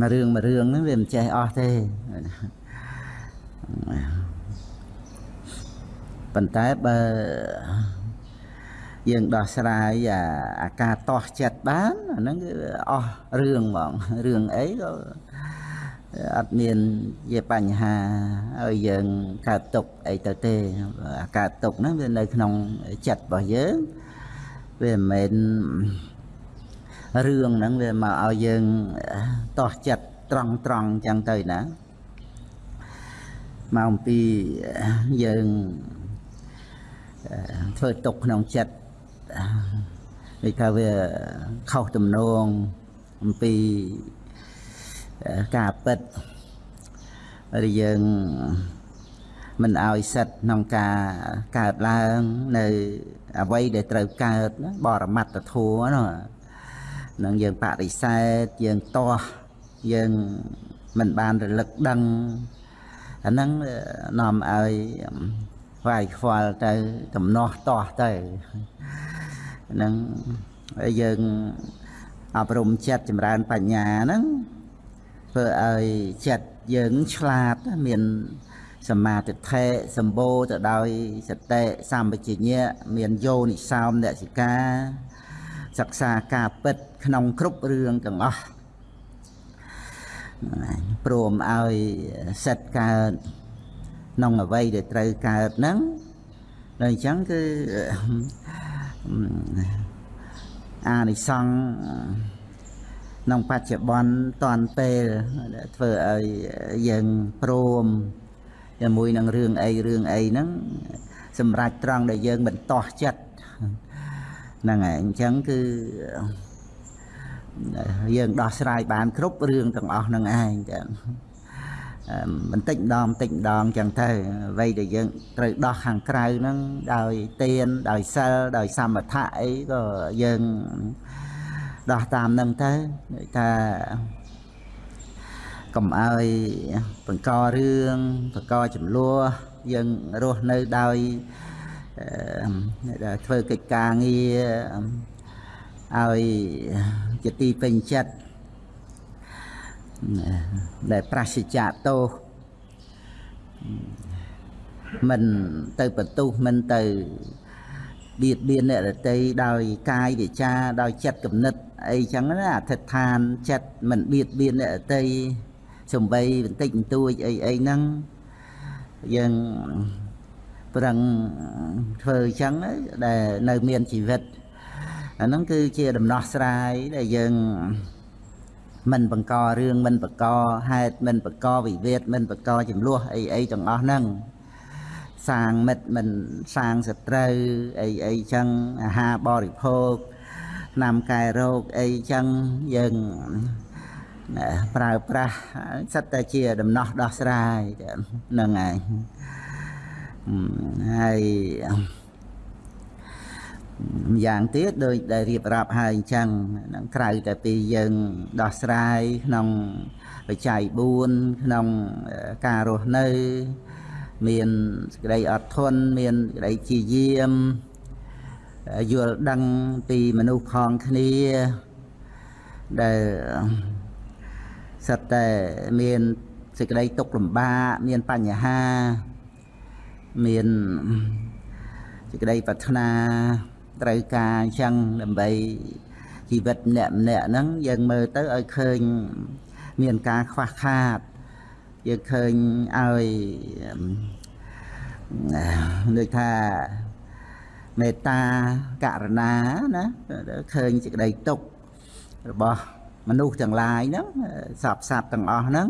មួយរឿងមួយរឿងហ្នឹងវាមិនចេះអស់ទេប៉ុន្តែបើយើងដោះស្រាយអាអាការតោះចិត្តបានអាហ្នឹងគឺអស់រឿងហ្មងរឿងអីក៏អត់មានជាបញ្ហាឲ្យយើងកើតទុកអីទៅទេអាកើតទុកហ្នឹងវានៅក្នុងចិត្តរបស់យើងវាមិនមែន រឿងហ្នឹងវាមកឲ្យយើងតោះចិត្តត្រង់ត្រង់ចឹងទៅណាមកអំពីយើងធ្វើទុកក្នុងចិត្តដូចថាវាខុសទំនងអំពីការពិតឬយើងមិនឲ្យសិតក្នុងការកើតឡើងនៅអ្វីដែលត្រូវកើតបរមត្តធัวនោះ នឹងយើងបរិសេធយើងតោះយើងមិនបានរលឹកដឹងអាហ្នឹងនាំឲ្យវាយខ្វល់ទៅដំណោះតោះទៅហ្នឹងហើយយើងអប់រំចិត្តចម្រើនបញ្ញាហ្នឹងធ្វើឲ្យចិត្តយើងឆ្លាតមានសមាធិធិសម្បូរទៅដោយសតិសម្បជញ្ញៈមានយោនិសោមនសិកា សិក្សាការពិតក្នុងគ្រប់រឿងទាំងអស់ព្រមឲ្យសិតកើតក្នុងអ្វីដែលត្រូវកើតហ្នឹងដល់អញ្ចឹងគឺអានិសង្ឃក្នុងបច្ចុប្បន្នតនពេលធ្វើឲ្យយើងព្រមជាមួយនឹងរឿងអីរឿងអីហ្នឹងសម្រាប់ត្រង់ដែលយើងមិនតោះចិត្ត ហ្នឹងហើយអញ្ចឹងគឺយើងដោះស្រាយបានគ្រប់រឿងទាំងអស់ហ្នឹងឯងចឹងបន្តិចម្ដងបន្តិចម្ដងចឹងទៅអ្វីដែលយើងត្រូវដោះខាងក្រៅហ្នឹងដោយទៀនដោយសិលដោយសមថៈអីក៏យើងដោះតាមហ្នឹងទៅថាកុំឲ្យបង្ករឿងបង្កចំនួនយើងរស់នៅដោយ ធ្វើកិច្ចការងារឲ្យជាទីពេញចិត្តដែលប្រសិជ្ជៈទោសមិនទៅបន្ទុះមិនទៅបៀតបៀនអ្នករតីដោយកាយវិចាដោយចិត្តគំនិតអីចឹងណាអធិដ្ឋានចិត្តមិនបៀតបៀនអ្នករតីសំបីបន្តិចបន្តួចអីអីហ្នឹងយើង ប្រឹងធ្វើអញ្ចឹងដែលនៅមានជីវិតអាហ្នឹងគឺជាដំណោះស្រាយដែលយើងមិនបង្ករឿងមិនបង្កហេតុមិនបង្កវិវាទមិនបង្កចំនួនអីអីទាំងអស់ហ្នឹងសាងមិត្តមិនសាងសត្រូវអីអីចឹងអាហារបរិភោគឆ្នាំកែរោគអីចឹងយើងប្រើប្រាស់សិតតែជាដំណោះដោះស្រាយហ្នឹងហើយ ហើយម្យ៉ាងទៀតដោយដែលរៀបរាប់ហើយអញ្ចឹងនឹងក្រៅតែពីយើងដោះស្រាយក្នុងបច្ច័យ4ក្នុងការរស់នៅ មានសេចក្តីអត់ធន់មានសេចក្តីជាយាមយល់ដឹងពីមនុស្សផងគ្នាដែលសិតតែមានសេចក្តីទុក្ខលំបាកមានបញ្ហា មានសេចក្តីប្រាថ្នាត្រូវការអញ្ចឹងដើម្បីជីវិតម្នាក់ម្នាក់ហ្នឹងយើងមើលទៅឲ្យឃើញមានការខ្វះខាតយើងឃើញឲ្យដូចថាមេត្តាករណាណាឃើញសេចក្តីទុក្ខរបស់មនុស្សទាំងឡាយហ្នឹងសពសัตว์ទាំងអស់ហ្នឹង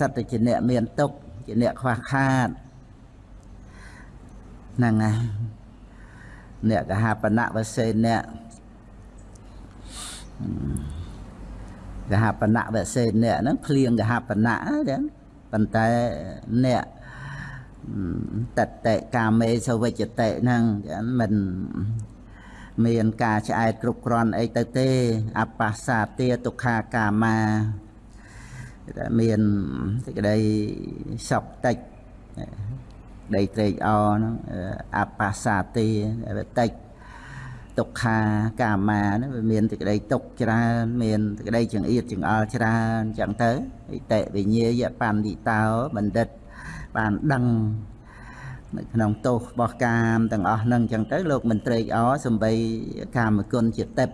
សត្វតែជាអ្នកមានទុក្ខជាអ្នកខ្វះខាត ហ្នឹងហើយអ្នកកហបណៈវសេអ្នកកហបណៈវសេអ្នកហ្នឹងភ្លៀងកហបណៈចឹងប៉ុន្តែអ្នកតតេកាមេសវិជ្ជតេហ្នឹងចឹងមិនមានការឆ្អែតគ្រប់គ្រាន់អីទៅទេអបស្សាទាទុក្ខាកាមាតែមានសេចក្តីសុខតិច ដីត្រេកអរហ្នឹងអបស្សាទាតិចទុក្ខាកាមាហ្នឹងវាមានសេចក្តីទុក្ខច្រើនមានសេចក្តីចង្អៀតចង្អល់ច្រើនអញ្ចឹងទៅអិតិវិញ្ញាយបណ្ឌិតោបណ្ឌិតបានដឹងនៅក្នុងទោសរបស់កាមទាំងអស់ហ្នឹងអញ្ចឹងទៅលោកមិនត្រេកអរសំបីកាមគុណជាតិប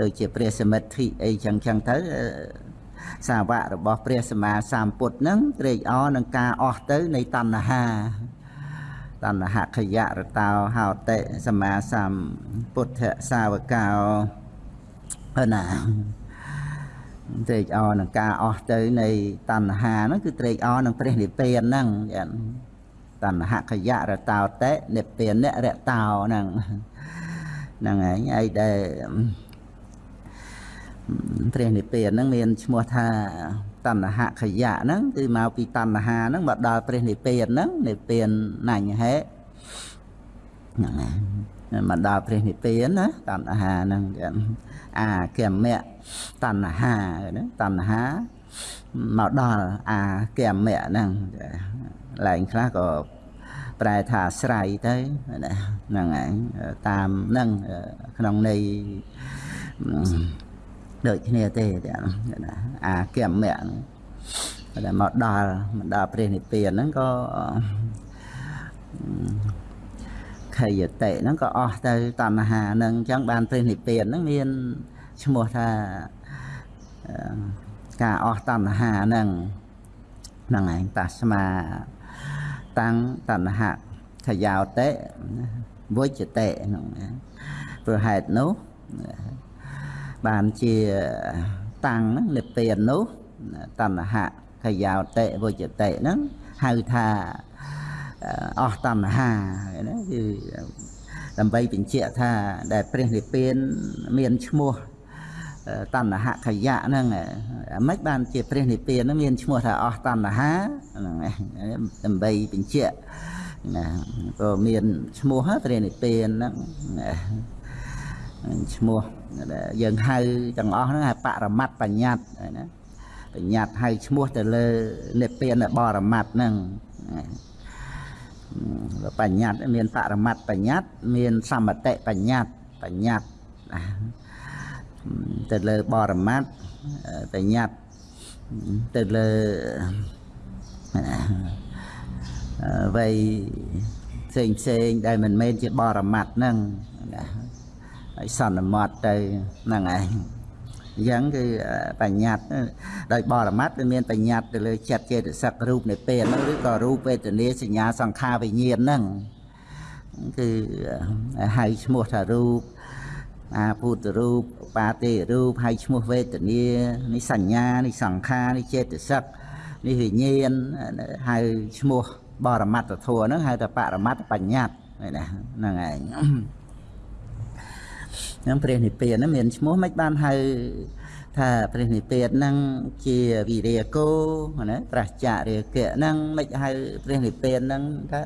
ដូចជាព្រះសមិទ្ធិអីចឹងចឹងទៅ សាវករបស់ព្រះសម្មាសម្ពុទ្ធហ្នឹងត្រេកអរនឹងការអស់ទៅនៃតណ្ហាតណ្ហខយរតោហោតិសម្មាសម្ពុទ្ធសាវកោណាត្រេកអរនឹងការអស់ទៅនៃតណ្ហាហ្នឹងគឺត្រេកអរនឹងព្រះនិព្វានហ្នឹងតណ្ហខយរតោតិនិព្វានរតោហ្នឹងហ្នឹងហើយអីដែល ព្រះនិព្វានហ្នឹងមានឈ្មោះថាតណ្ហខយៈហ្នឹងគឺមកពីតណ្ហាហ្នឹងមកដល់ព្រះនិព្វានហ្នឹងនិព្វានណញ្ញហេហ្នឹងហើយមកដល់ព្រះនិព្វានណាតណ្ហាហ្នឹងអាគមៈតណ្ហាណាតណ្ហាមកដល់អាគមៈហ្នឹងឡើងខ្លះក៏ប្រែថាស្រ័យទៅហ្នឹងហើយតាមហ្នឹងក្នុងន័យ ដូចគ្នាទេអាគមៈដែលមកដល់មកដល់ព្រះនិព្វានហ្នឹងក៏ខយតិហ្នឹងក៏អស់ទៅតណ្ហាហ្នឹងអញ្ចឹងបានព្រះនិព្វានហ្នឹងមានឈ្មោះថាការអស់តណ្ហាហ្នឹងហ្នឹងឯងតាស្មាតាំងតណ្ហខយោតិវុជតិហ្នឹងព្រោះហេតុនោះ បានជាតាំងនិព្វាននោះតណ្ហខយោតិវុជតិហ្នឹងហៅថាអស់តណ្ហាណាគឺដើម្បីបញ្ជាក់ថាដែលព្រះនិព្វានមានឈ្មោះតណ្ហខយៈហ្នឹងមិនបានជាព្រះនិព្វានហ្នឹងមានឈ្មោះថាអស់តណ្ហាហ្នឹងដើម្បីបញ្ជាក់ណាក៏មានឈ្មោះព្រះនិព្វានហ្នឹង ឈ្មោះយើងហៅទាំងអស់ហ្នឹងហៅបរមត្តបញ្ញត្តិណាបញ្ញត្តិហៅឈ្មោះទៅលើនិព្វានបរមត្តហ្នឹងបញ្ញត្តិមានបរមត្តបញ្ញត្តិមានសមតិបញ្ញត្តិបញ្ញត្តិទៅលើបរមត្តបញ្ញត្តិទៅលើអ្វីផ្សេងផ្សេងដែលមិនមែនជាបរមត្តហ្នឹង ហើយសន្មត់ទៅហ្នឹងឯងអញ្ចឹងគឺបញ្ញត្តិដោយបរមត្តវាមានបញ្ញត្តិទៅលើចិត្តចេតសិករូបនៃពេលហ្នឹងឬក៏រូបវេទនាសញ្ញាសង្ខារវិញ្ញាណហ្នឹងគឺហៅឈ្មោះថារូបអាពុទ្ធរូបបាទេរូបហើយឈ្មោះវេទនានេះសញ្ញានេះសង្ខារនេះចេតសិកនេះវិញ្ញាណហៅឈ្មោះបរមត្តធម៌ហ្នឹងហៅថាបរមត្តបញ្ញត្តិណាហ្នឹងឯង ហ្នឹងព្រះនិព្វានហ្នឹងមានឈ្មោះមិនបានហៅថាព្រះនិព្វានហ្នឹងជាវិរិយកោណាប្រះចរិយកៈហ្នឹងមិនហៅព្រះនិព្វានហ្នឹងថា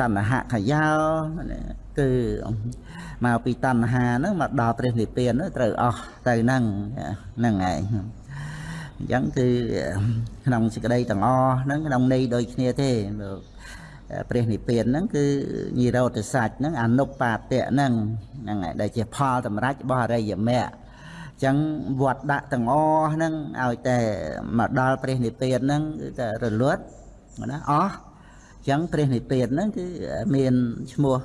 តណ្ហខយោគឺមកពីតណ្ហាហ្នឹងមកដល់ព្រះនិព្វានត្រូវអស់ទៅហ្នឹងហ្នឹងឯងអញ្ចឹងគឺក្នុងសេចក្តីទាំងអស់ហ្នឹងក្នុងន័យដូចគ្នាទេ ព្រះនិព្វានហ្នឹងគឺនិរោធសច្ចហ្នឹងអនុបាទៈហ្នឹងហ្នឹងហើយដែលជាផលសម្រាប់របស់អរិយមគ្គអញ្ចឹងវត្តដាក់ទាំងអស់ហ្នឹងឲ្យតែមកដល់ព្រះនិព្វានហ្នឹងគឺតែរលត់ណាអស់អញ្ចឹងព្រះនិព្វានហ្នឹងគឺមានឈ្មោះ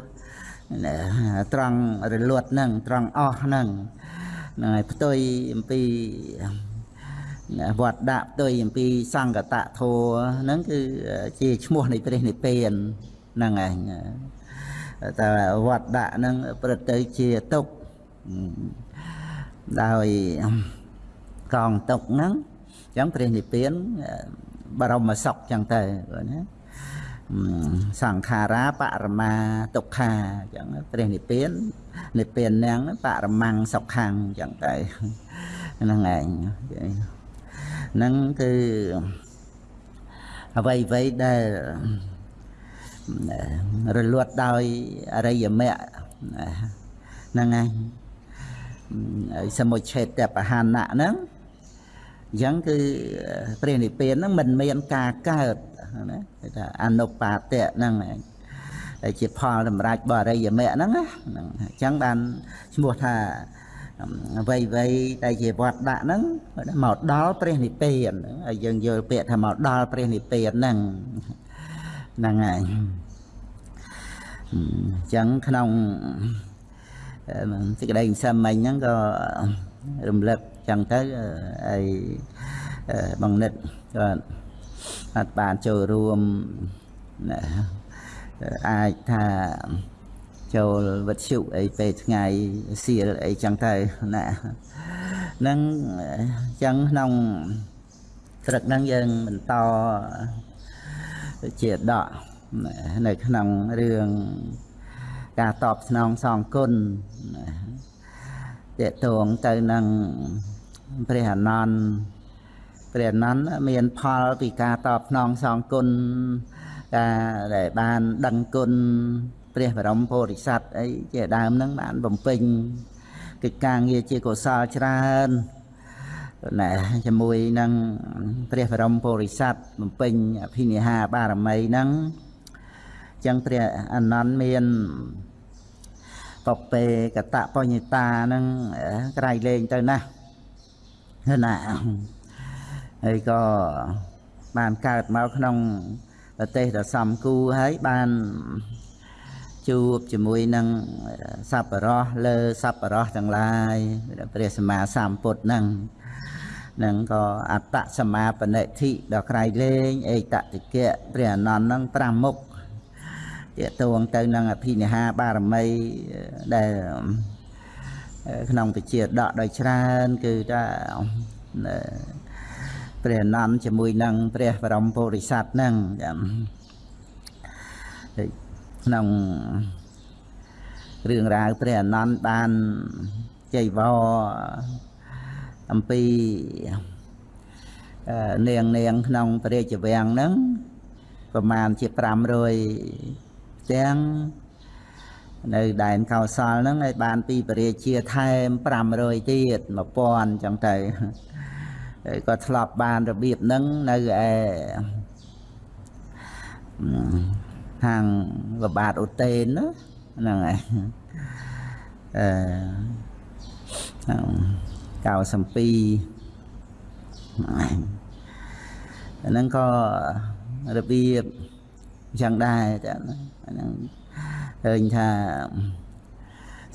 ត្រង់រលត់ហ្នឹងត្រង់អស់ហ្នឹងហ្នឹងហើយផ្ទុយអំពី វត្តដាក់ផ្ទុយអំពីសង្កតធัวហ្នឹងគឺជាឈ្មោះនៃព្រះនិព្វានហ្នឹងឯងតែវត្តដាក់ហ្នឹងប្រឹកទៅជាទុកដោយកងទុកហ្នឹងអញ្ចឹងព្រះនិព្វានបរមសុខអញ្ចឹងទៅណាសង្ខារាបរមាទុក្ខាអញ្ចឹងព្រះនិព្វាននិព្វានហ្នឹងបរមង្គសុខੰអញ្ចឹងទៅហ្នឹងឯង ហ្នឹងគឺអ្វីអ្វីដែលរលត់ដោយអរិយមគ្គហ្នឹងឯងសមុច្ឆេតបហានៈហ្នឹងអញ្ចឹងគឺព្រះនិព្វានហ្នឹងមិនមានការកើតណាគេថាអនុបាទៈហ្នឹងឯងដែលជាផលសម្រាប់បរិយមគ្គហ្នឹងណាហ្នឹងអញ្ចឹងបានឈ្មោះថា អ្វីអ្វីដែលជាវត្តដាក់ហ្នឹងមកដល់ព្រះនិព្វានហើយយើងយល់ពាក្យថាមកដល់ព្រះនិព្វានហ្នឹងហ្នឹងហើយអញ្ចឹងក្នុងសេចក្តីសន្មិញហ្នឹងក៏រំលឹកចឹងទៅហើយបងនិតក៏អត់បានចូលរួមអាចថា ចូលវិទ្យុអីពេលថ្ងៃសៀលអីចឹងទៅណានឹងចឹងក្នុងព្រឹកហ្នឹងយើងបន្តជាដកនៅក្នុងរឿងការតបស្នងសងគុណតេតងទៅនឹងព្រះអនន្តព្រះអនន្តមានផលពីការតបស្នងសងគុណការដែលបានដឹងគុណ ព្រះបរមពុរិស័ទអីជាដើមហ្នឹងបានបំពេញកិច្ចការងារជាកុសលច្រើនណែជាមួយនឹងព្រះបរមពុរិស័ទបំពេញអភិនិហាបារមីហ្នឹងចឹងព្រះអនន្តមានបពេកតបញ្ញតាហ្នឹងក្រៃលែងទៅណាណាហើយក៏បានកើតមកក្នុងប្រទេសដ៏សំគូហើយបាន ជួបជាមួយនឹងសัพពរោះលើសัพពរោះទាំងឡាយព្រះសម្មាសម្ពុទ្ធហ្នឹងនឹងក៏អត្តសមាបនិធិដល់ក្រៃលែងអេតតិកៈព្រះអនន្តហ្នឹង5មុខតេតួងទៅនឹងអភិនិហាបារមីដែលក្នុងពជាដកដោយច្រើនគឺថាព្រះអនន្តជាមួយនឹងព្រះបរមពុរិស័ទហ្នឹងចាំ ក្នុងរឿងរ៉ាវព្រះអនន្តបានចៃវរអំពីនាងនាងក្នុងព្រះរាជវាំងហ្នឹងប្រមាណជា500ទាំងនៅដែនកោសលហ្នឹងឲ្យបានពីពរាជាថែម500ទៀត1000ចឹងទៅក៏ធ្លាប់បានរបៀបហ្នឹងនៅឯ ខាងលបាតអូតេនហ្នឹងហើយអឺ92ហ្នឹងក៏របៀបចឹងដែរចាហ្នឹងឃើញថា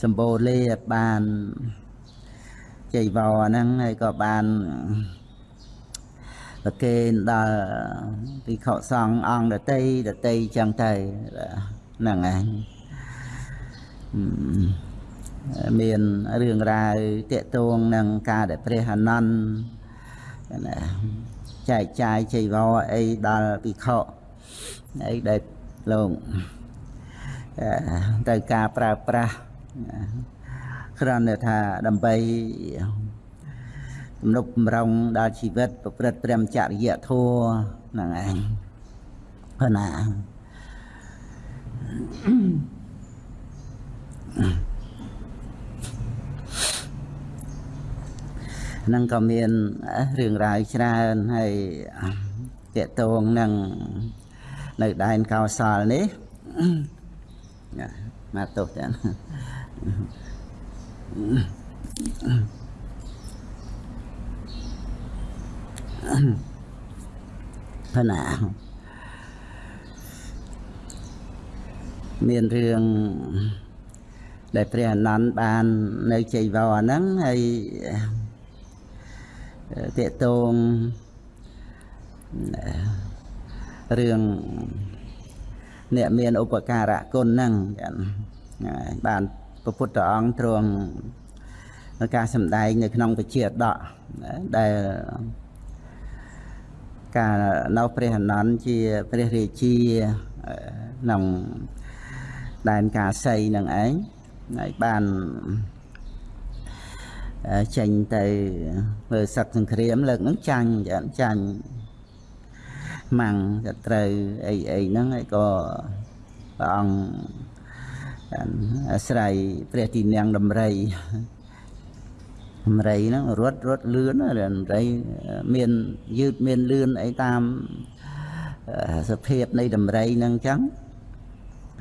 សម្បូរលេបានជ័យវរហ្នឹងហើយក៏បាន ប្រគេនដល់ពិខុសង្ឃអង្គដតីដតីចឹងទៅហ្នឹងឯងមានរឿងរ៉ាវតកតងនឹងការដែលព្រះអនន្តណាចែកចាយចៃវរអីដល់ពិខុអីដែលលោកទៅការប្រើប្រាស់គ្រាន់តែថាដើម្បី ទំនុកបំរុងដល់ជីវិត ប្រព្រឹត្តព្រមចរិយធម៌ហ្នឹងឯងព្រោះណានឹងក៏មានរឿងរ៉ាវច្រើនហើយតកតងនឹងនៅដែនកោសលនេះមកទោសចា ហ្នឹងណាមានរឿងដែលព្រះអនន្តបាននៅជ័យវរហ្នឹងហើយតេតងរឿងអ្នកមានឧបការៈគុណហ្នឹងបានព្រះពុទ្ធអង្គទ្រង់ការសម្ដែងនៅក្នុងពជាដកដែល កាលនៅព្រះអនន្តជាព្រះរាជាក្នុងដែនកាសីនឹងឯងហើយបានចេញទៅមើលសឹកសង្គ្រាមលើកហ្នឹងចាញ់ចាញ់ម៉ាំងទៅត្រូវអីអីហ្នឹងហើយក៏ព្រះអង្គអាស្រ័យព្រះទីនាំងដំរី ដំរីហ្នឹងរត់រត់លឿនដំរីមានយឺតមានលឿនអីតាមសភាពនៃដំរីហ្នឹងចឹង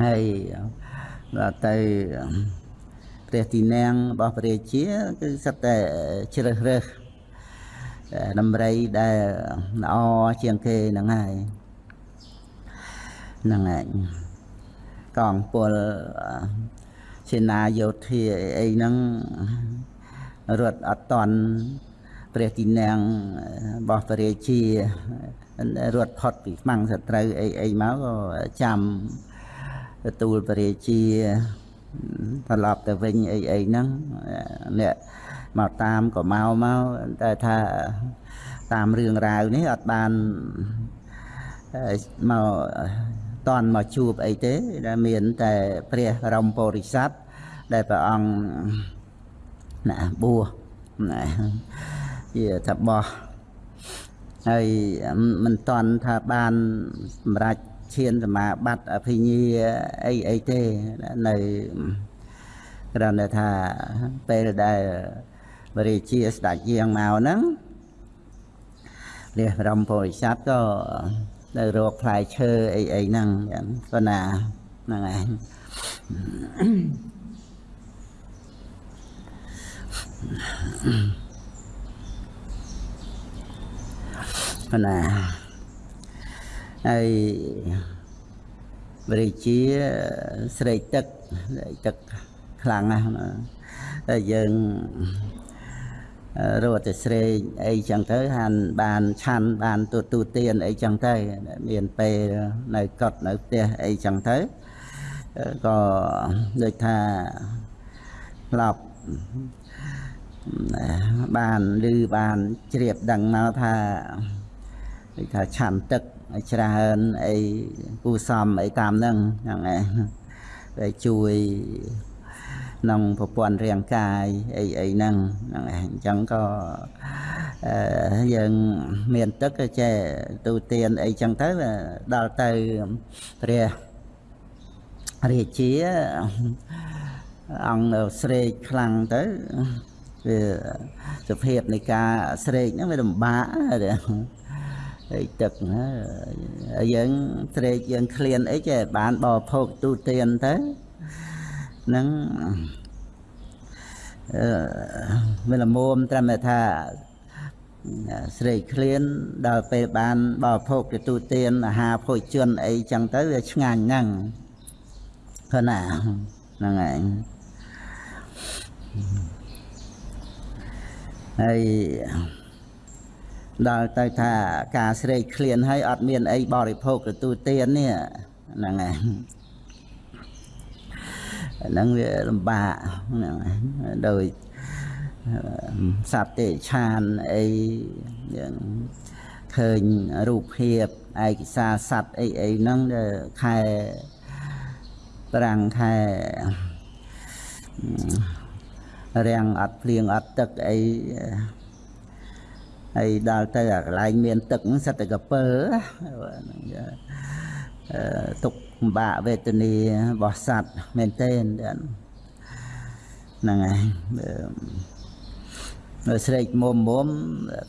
ហើយដល់ទៅព្រះទីនាងរបស់ព្រះរាជាគឺសិតតែជ្រើសរើសដំរីដែលល្អជាងគេហ្នឹងហើយហ្នឹងហើយកងពលសេនាយោធាអីហ្នឹង រត់អត់តន់ព្រះទីនាងរបស់ព្រះរាជារត់ផុតពីខ្មាំងសត្រូវអីអីមកក៏ចាំទទួលព្រះរាជាត្រឡប់ទៅវិញអីអីហ្នឹងអ្នកមកតាមក៏មកមកតែថាតាមរឿងរ៉ាវនេះអត់បានមកតន់មកជួបអីទេដែលមានតែព្រះរមពុរិស័ទដែលព្រះអង្គ ណាបួសណាជាថាបោះហើយមិនតន់ថាបានសម្រាប់ឈានសមាបត្តិអភិញ្ញាអីអីទេនៅគ្រាន់តែថាពេលដែលបរិជាស្ដេចយាងមកហ្នឹងព្រះបរមពុរិស័ទក៏នៅរកផ្លែឈើអីអីហ្នឹងចឹងប៉ុន្តែហ្នឹងឯង ប៉ុន្តែហើយបរិជាស្រេកទឹកទឹកខ្លាំងណាស់តែយើងរត់ទៅស្រេកអីចឹងទៅហានបានឆាន់បានទូទូទៀនអីចឹងទៅមានពេលនៅកត់នៅផ្ទះអីចឹងទៅក៏ដូចថាស្លាប់ បានឮបានជ្រាបដឹងមកថាដូចថាឆាន់ទឹកច្រើនអីគូសំអីតាមហ្នឹងហ្នឹងឯងដែលជួយក្នុងប្រព័ន្ធរាងកាយអីអីហ្នឹងហ្នឹងឯងអញ្ចឹងក៏យើងមានទឹកក៏ចេះទូទានអីចឹងទៅដល់ទៅព្រះរាជាអង្គស្រេកខ្លាំងទៅ វាសភាពនៃការស្រេកហ្នឹងវាលំបាកហើយទឹកយើងស្រេកយើងឃ្លានអីចេះបានបរិភោគទូទានទៅហ្នឹងអឺវាល្មមត្រឹមតែថាស្រេកឃ្លានដល់ពេលបានបរិភោគទូទានអាហារភោជនអីចឹងទៅវាឆ្ងាញ់ហ្នឹងឃើញណាហ្នឹងឯង ហើយដល់ទៅថាការស្រេកឃ្លានហើយអត់មានអីបរិភោគទទួលទាននេះហ្នឹងហើយហ្នឹងវាលំបាកហ្នឹងដោយសត្វទេឆានអីយ៉ាងឃើញរូបភាពឯកសារសត្វអីអីហ្នឹងខែប្រាំងខែ រាំងអត់ភ្លៀងអត់ទឹកអីហើយដល់ទៅអាកន្លែងមានទឹកហ្នឹងសិតតែកពើទុកពិបាកវេទនារបស់សត្វមែនទេហ្នឹងហើយនៅស្រេកមុំមុំ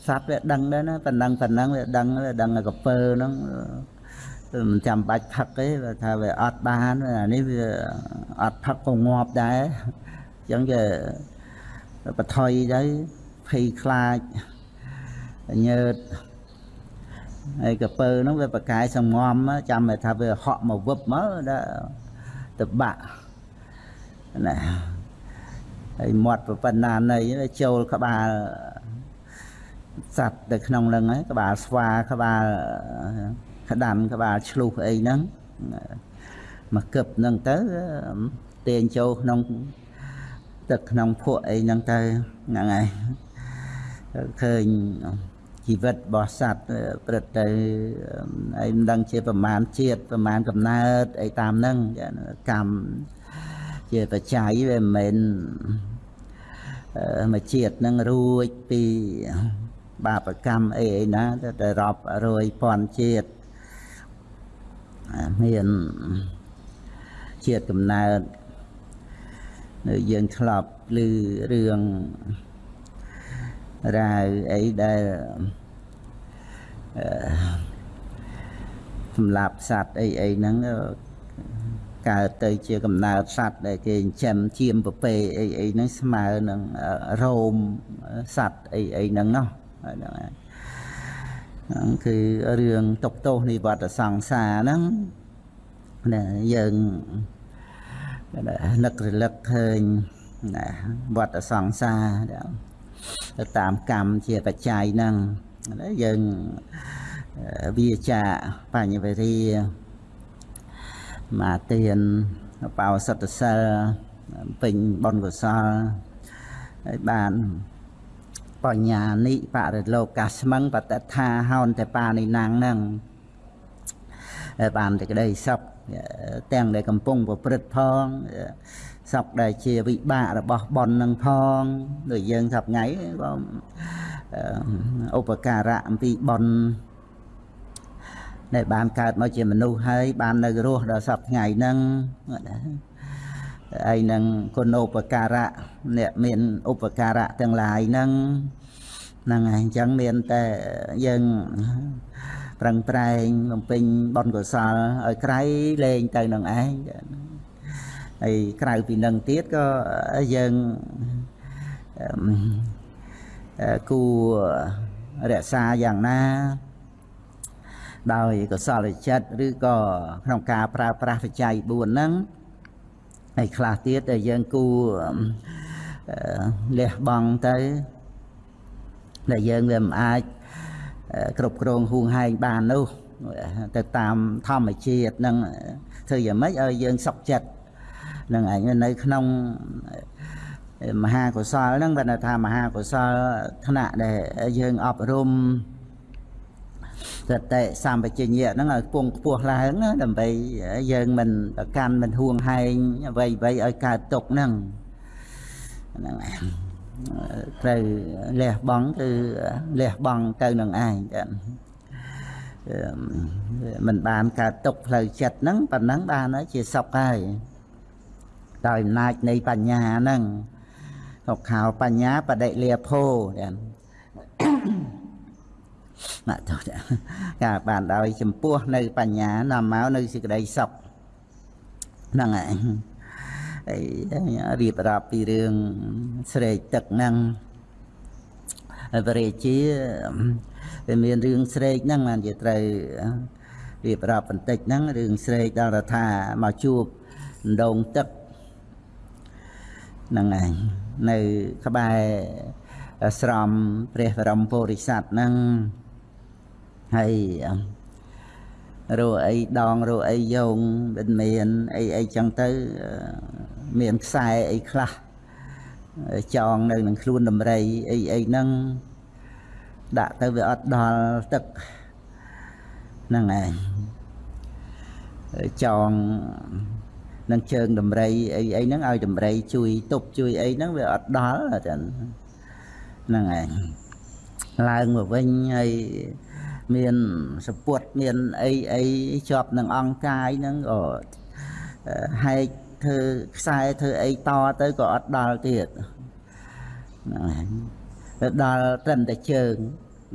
សត្វវាដឹងដែរណាប៉ុណ្ណឹងប៉ុណ្ណឹងវាដឹងវាដឹងកពើហ្នឹងមិនចាំបាច់ផឹកទេថាវាអត់បានអានេះវាអត់ផឹកក៏ងាប់ដែរអញ្ចឹងគេបថុយទៅភ័យខ្លាចញើតហើយកពើហ្នឹងវាប្រកាយសំងំចាំតែថាវាហក់មកវឹបមកដល់ទៅបាក់ណាហើយមាត់ប៉ុណ្ណានៃចូលក្បាលសត្វទៅក្នុងហ្នឹងហើយក្បាលស្វាក្បាលក្តាន់ក្បាលឆ្លុះអីហ្នឹងមកគឹបហ្នឹងទៅទាញចូលក្នុង ទឹកក្នុងភក់អីហ្នឹងទៅហ្នឹងហើយឃើញជីវិតរបស់សត្វព្រឹត្តទៅអីមិនដឹងជាប្រមាណជាតិប្រមាណកំណើតអីតាមហ្នឹងកម្មជាបច្ច័យវាមិនមែនមួយជាតិនឹងរួចពីបាបកម្មអីអីណាតែរាប់រយពាន់ជាតិមានជាតិកំណើតនៅ យើងធ្លាប់ឮរឿងរាវអីដែលសម្រាប់សัตว์អីអីហ្នឹង កើតទៅជាកំណើតសត្វដែលគេចិញ្ចឹមជាមប្រពេអីអីហ្នឹងស្មើនឹងរោមសត្វអីអីហ្នឹងណោះហ្នឹងហើយហ្នឹងគឺរឿងຕົកទោសនិវត្តសង្សារហ្នឹងណាយើង នឹករលឹកឃើញណាវត្តសង្សារទៅតាមកម្មជាបច្ច័យហ្នឹងយើងវាចាបញ្ញវេរាមាទានបោសតសិលពេញបុណ្យកុសលហើយបានបញ្ញានិបរិលោកាស្មឹងបតថាហោនតែបានិណាំងហ្នឹងបានតែក្តីសុខ ទាំងដែលកំពុងប្រព្រឹត្តផងសុខដែលជាវិបាករបស់បននឹងផងដូចយើងសប្ងៃក៏ឧបការៈអំពីបនដែលបានកើតមកជាមនុស្សហើយបាននៅរស់ដល់សប្ថ្ងៃហ្នឹងហើយនឹងគុណឧបការៈអ្នកមានឧបការៈទាំងឡាយហ្នឹងហ្នឹងហើយអញ្ចឹងមានតែយើង ប្រឹងប្រែងបំពេញបុណ្យកុសលឲ្យក្រៃលែងទៅនឹងឯងហើយក្រៅពីនឹងទៀតក៏យើងគួររក្សាយ៉ាងណាដោយកុសលចិត្តឬក៏ក្នុងការប្រើប្រាស់បច្ច័យ4ហ្នឹងហើយខ្លះទៀតដែលយើងគួរលះបង់ទៅដែលយើងវាមិនអាច គ្រប់គ្រងហួងហែងបាននោះទៅតាមធម្មជាតិនឹងធ្វើយ៉ាងម៉េចឲ្យយើងសុខចិត្តនឹងឯងនៅក្នុងមហាកុសលហ្នឹងបើថាមហាកុសលថ្នាក់ដែលយើងអប់រំសតិសម្បជញ្ញៈហ្នឹងឲ្យពងខ្ពស់ឡើងណាដើម្បីយើងមិនប្រកាន់មិនហួងហែងអ្វីអ្វីឲ្យកើតទុកហ្នឹងហ្នឹង ត្រូវលះបង់គឺលះបង់ទៅនឹងឯងចាមិនបានកើតទុកផ្លូវចិត្តហ្នឹងប៉ុណ្ណឹងបានហើយជាសុខហើយដោយអំណាចនៃបញ្ញាហ្នឹងសុខោបញ្ញាបដិលាភោចាមកទៅការបានដោយចំពោះនៅបញ្ញានាំមកនៅសេចក្តីសុខហ្នឹងឯងហើយ រៀបរាប់ពីរឿងស្រេកទឹកហ្នឹងហើយបរិជាវាមានរឿងស្រេកហ្នឹងបានជាត្រូវរៀបរាប់បន្តិចហ្នឹងរឿងស្រេកដល់ថាមកជួបដងទឹកហ្នឹងឯងនៅក្បែរស្រមព្រះបរមពុរិស័ទហ្នឹងហើយ រੂអីដងរੂអីយងមិនមានអីអីចឹងទៅមានខ្សែអីខ្លះចងនៅនឹងខ្លួនដំរីអីអីហ្នឹងដាក់ទៅវាអត់ដល់ទឹកហ្នឹងឯងចងនឹងជើងដំរីអីអីហ្នឹងឲ្យដំរីជួយទប់ជួយអីហ្នឹងវាអត់ដល់ចឹងហ្នឹងឯងឡើងមកវិញហើយ មានសពុតមានអីអីជាប់នឹងអង្គកាយហ្នឹងក៏ហែកធ្វើខ្សែធ្វើអីតទៅក៏អត់ដល់ទៀតហ្នឹងទៅដល់ត្រឹមតែជើង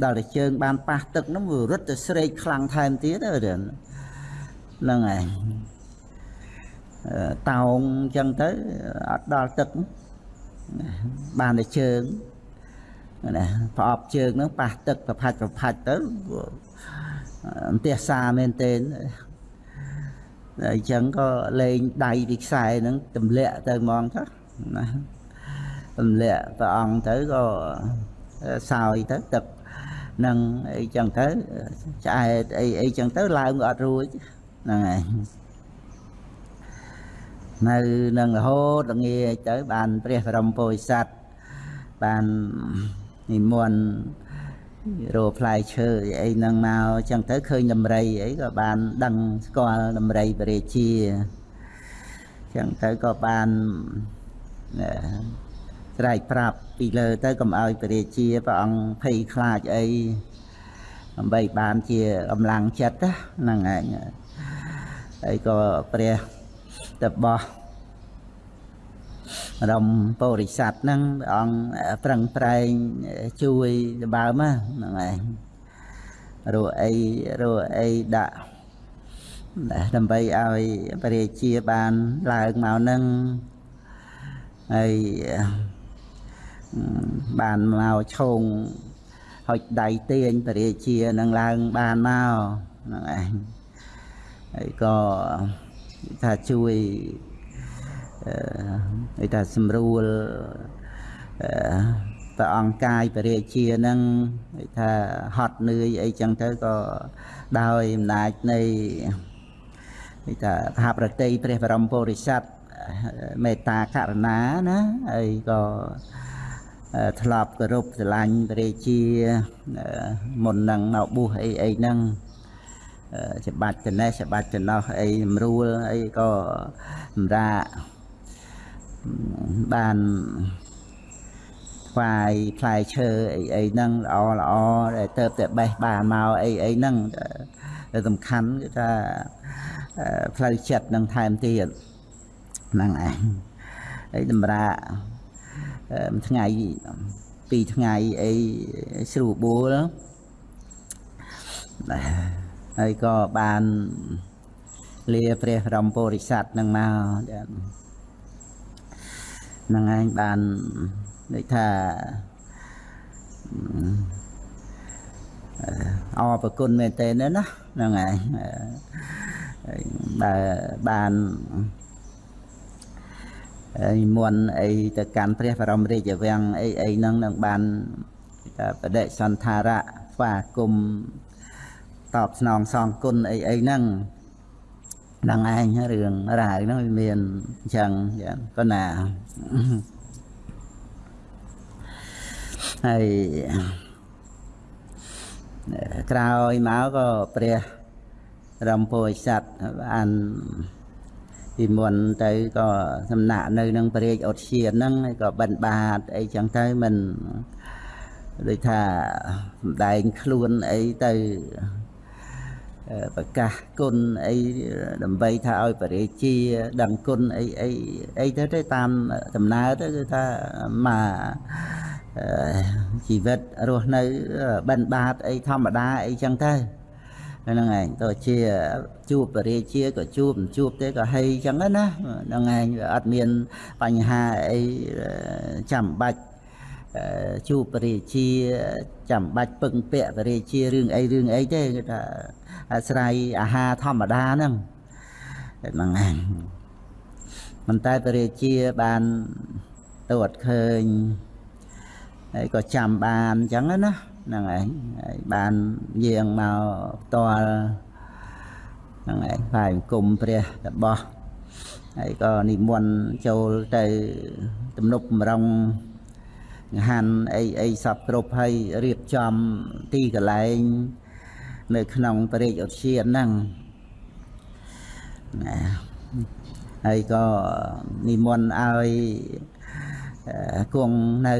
ដល់តែជើង បានប៉ះទឹកហ្នឹងវារត់ទៅស្រេកខ្លាំងថែមទៀតហ្នឹងហើយតោងអញ្ចឹងទៅអត់ដល់ទឹកបានតែជើង ណាប្រអប់ជើងហ្នឹងប៉ះទឹកប្រផាច់ប្រផាច់ទៅអន្ទះសាមែនទេអញ្ចឹងក៏លេងដៃពីខ្សែហ្នឹងទម្លាក់ទៅហ្មងចុះណាទម្លាក់ព្រះអង្គទៅក៏សោយទៅទឹកនឹងអីចឹងទៅឆ្អែតអីអីចឹងទៅឡើងអត់រួចហ្នឹងហើយនៅនឹងរហូតល្ងាចទៅបានព្រះបរមពុរិស័ទបាន និមន្តរោផ្លែឈើអីហ្នឹងមកចឹងទៅឃើញដំរីអីក៏បានដឹងស្គាល់ដំរីបរិជាចឹងទៅក៏បានស្រែកប្រាប់ពីលើទៅកុំឲ្យបរិជាព្រះអង្គភ័យខ្លាចអីដើម្បីបានជាកម្លាំងចិត្តហ្នឹងឯងហើយក៏ព្រះតបោះ រំពុរិស័ទហ្នឹងព្រះអង្គប្រឹងប្រែងជួយដបើមហ្នឹងឯងរੂអីរੂអីដាក់ដើម្បីឲ្យព្រះរាជាបានឡើងមកនឹងហើយបានមកឈោងហុចដៃទាញព្រះរាជានឹងឡើងបានមកហ្នឹងឯងហើយក៏ថាជួយ អឺថាសម្រួលអឺព្រះអង្គកាយព្រះរាជានឹងថាហត់នឿយអីចឹងទៅក៏ដោយអំណាចនៃថាមហាប្រតិព្រះបរមពុរិស័ទមេត្តាករុណាណាហើយក៏ធ្លាប់គោរពស្រឡាញ់ព្រះរាជាមុននឹងមកបួសអីអីហ្នឹងច្បាច់ចំណេះច្បាច់ចំណោះអីស្រួលអីក៏សម្រាប់ បានថ្វាយផ្លែឈើអីអីហ្នឹងល្អល្អដែលទៅតែបេះបានមកអីអីហ្នឹងដែលសំខាន់គឺថាផ្លូវចិត្តនឹងថែមទៀតហ្នឹងឯងហើយតម្រាថ្ងៃពីរថ្ងៃអីស្រួលបួលហើយក៏បានលាព្រះរមពុរិស័ទនឹងមកហ្នឹងឯងបានដូចថាអរប្រគុណមែនតើណាហ្នឹងហើយបើបាននិមន្តអីទៅកាន់ព្រះបរមរាជវាំងអីអីហ្នឹងនឹងបានបដិសន្ធារៈស្វាគមតបស្នងសងគុណអីអីហ្នឹង ហ្នឹងឯងរឿងរ៉ាវហ្នឹងវាមានអញ្ចឹងក៏ណាហើយក្រោយមកក៏ព្រះរំពោចស័តបានពីមុនទៅក៏សំណាក់នៅនឹងព្រះរាជឧទ្យានហ្នឹងហើយក៏បិណ្ឌបាតអីចឹងទៅមិនដូចថាសំដែងខ្លួនអីទៅ ប្រកាសគុណអីដើម្បីថាឲ្យបរិជាដឹងគុណអីអីអីទៅទៅតាមដំណើរទៅគឺថាមកជីវិតរស់នៅបិណ្ឌបាតអីធម្មតាអីចឹងទៅហ្នឹងឯងទៅជាជួបបរិជាក៏ជួបមិនជួបទេក៏ហីចឹងណាហ្នឹងឯងអត់មានបញ្ហាអីចាំបាច់ជួបបរិជាចាំបាច់ពឹងពាក់បរិជារឿងអីរឿងអីទេគឺថា អាស្រ័យអាហារធម្មតាហ្នឹងហ្នឹងឯងមិនតែបរិជាបានតួតឃើញហើយក៏ចាំបានអញ្ចឹងណាហ្នឹងឯងហើយបានយាងមកផ្ទាល់ហ្នឹងឯងផ្សាយអង្គមព្រះរបស់ហើយក៏និមន្តចូលទៅទំនប់បំរុងហាន់អីអីសពគ្រប់ហើយរៀបចំទីកន្លែង នៅក្នុងបរិយាឧទ្យានហ្នឹងណាហើយក៏និមន្តឲ្យគង់នៅ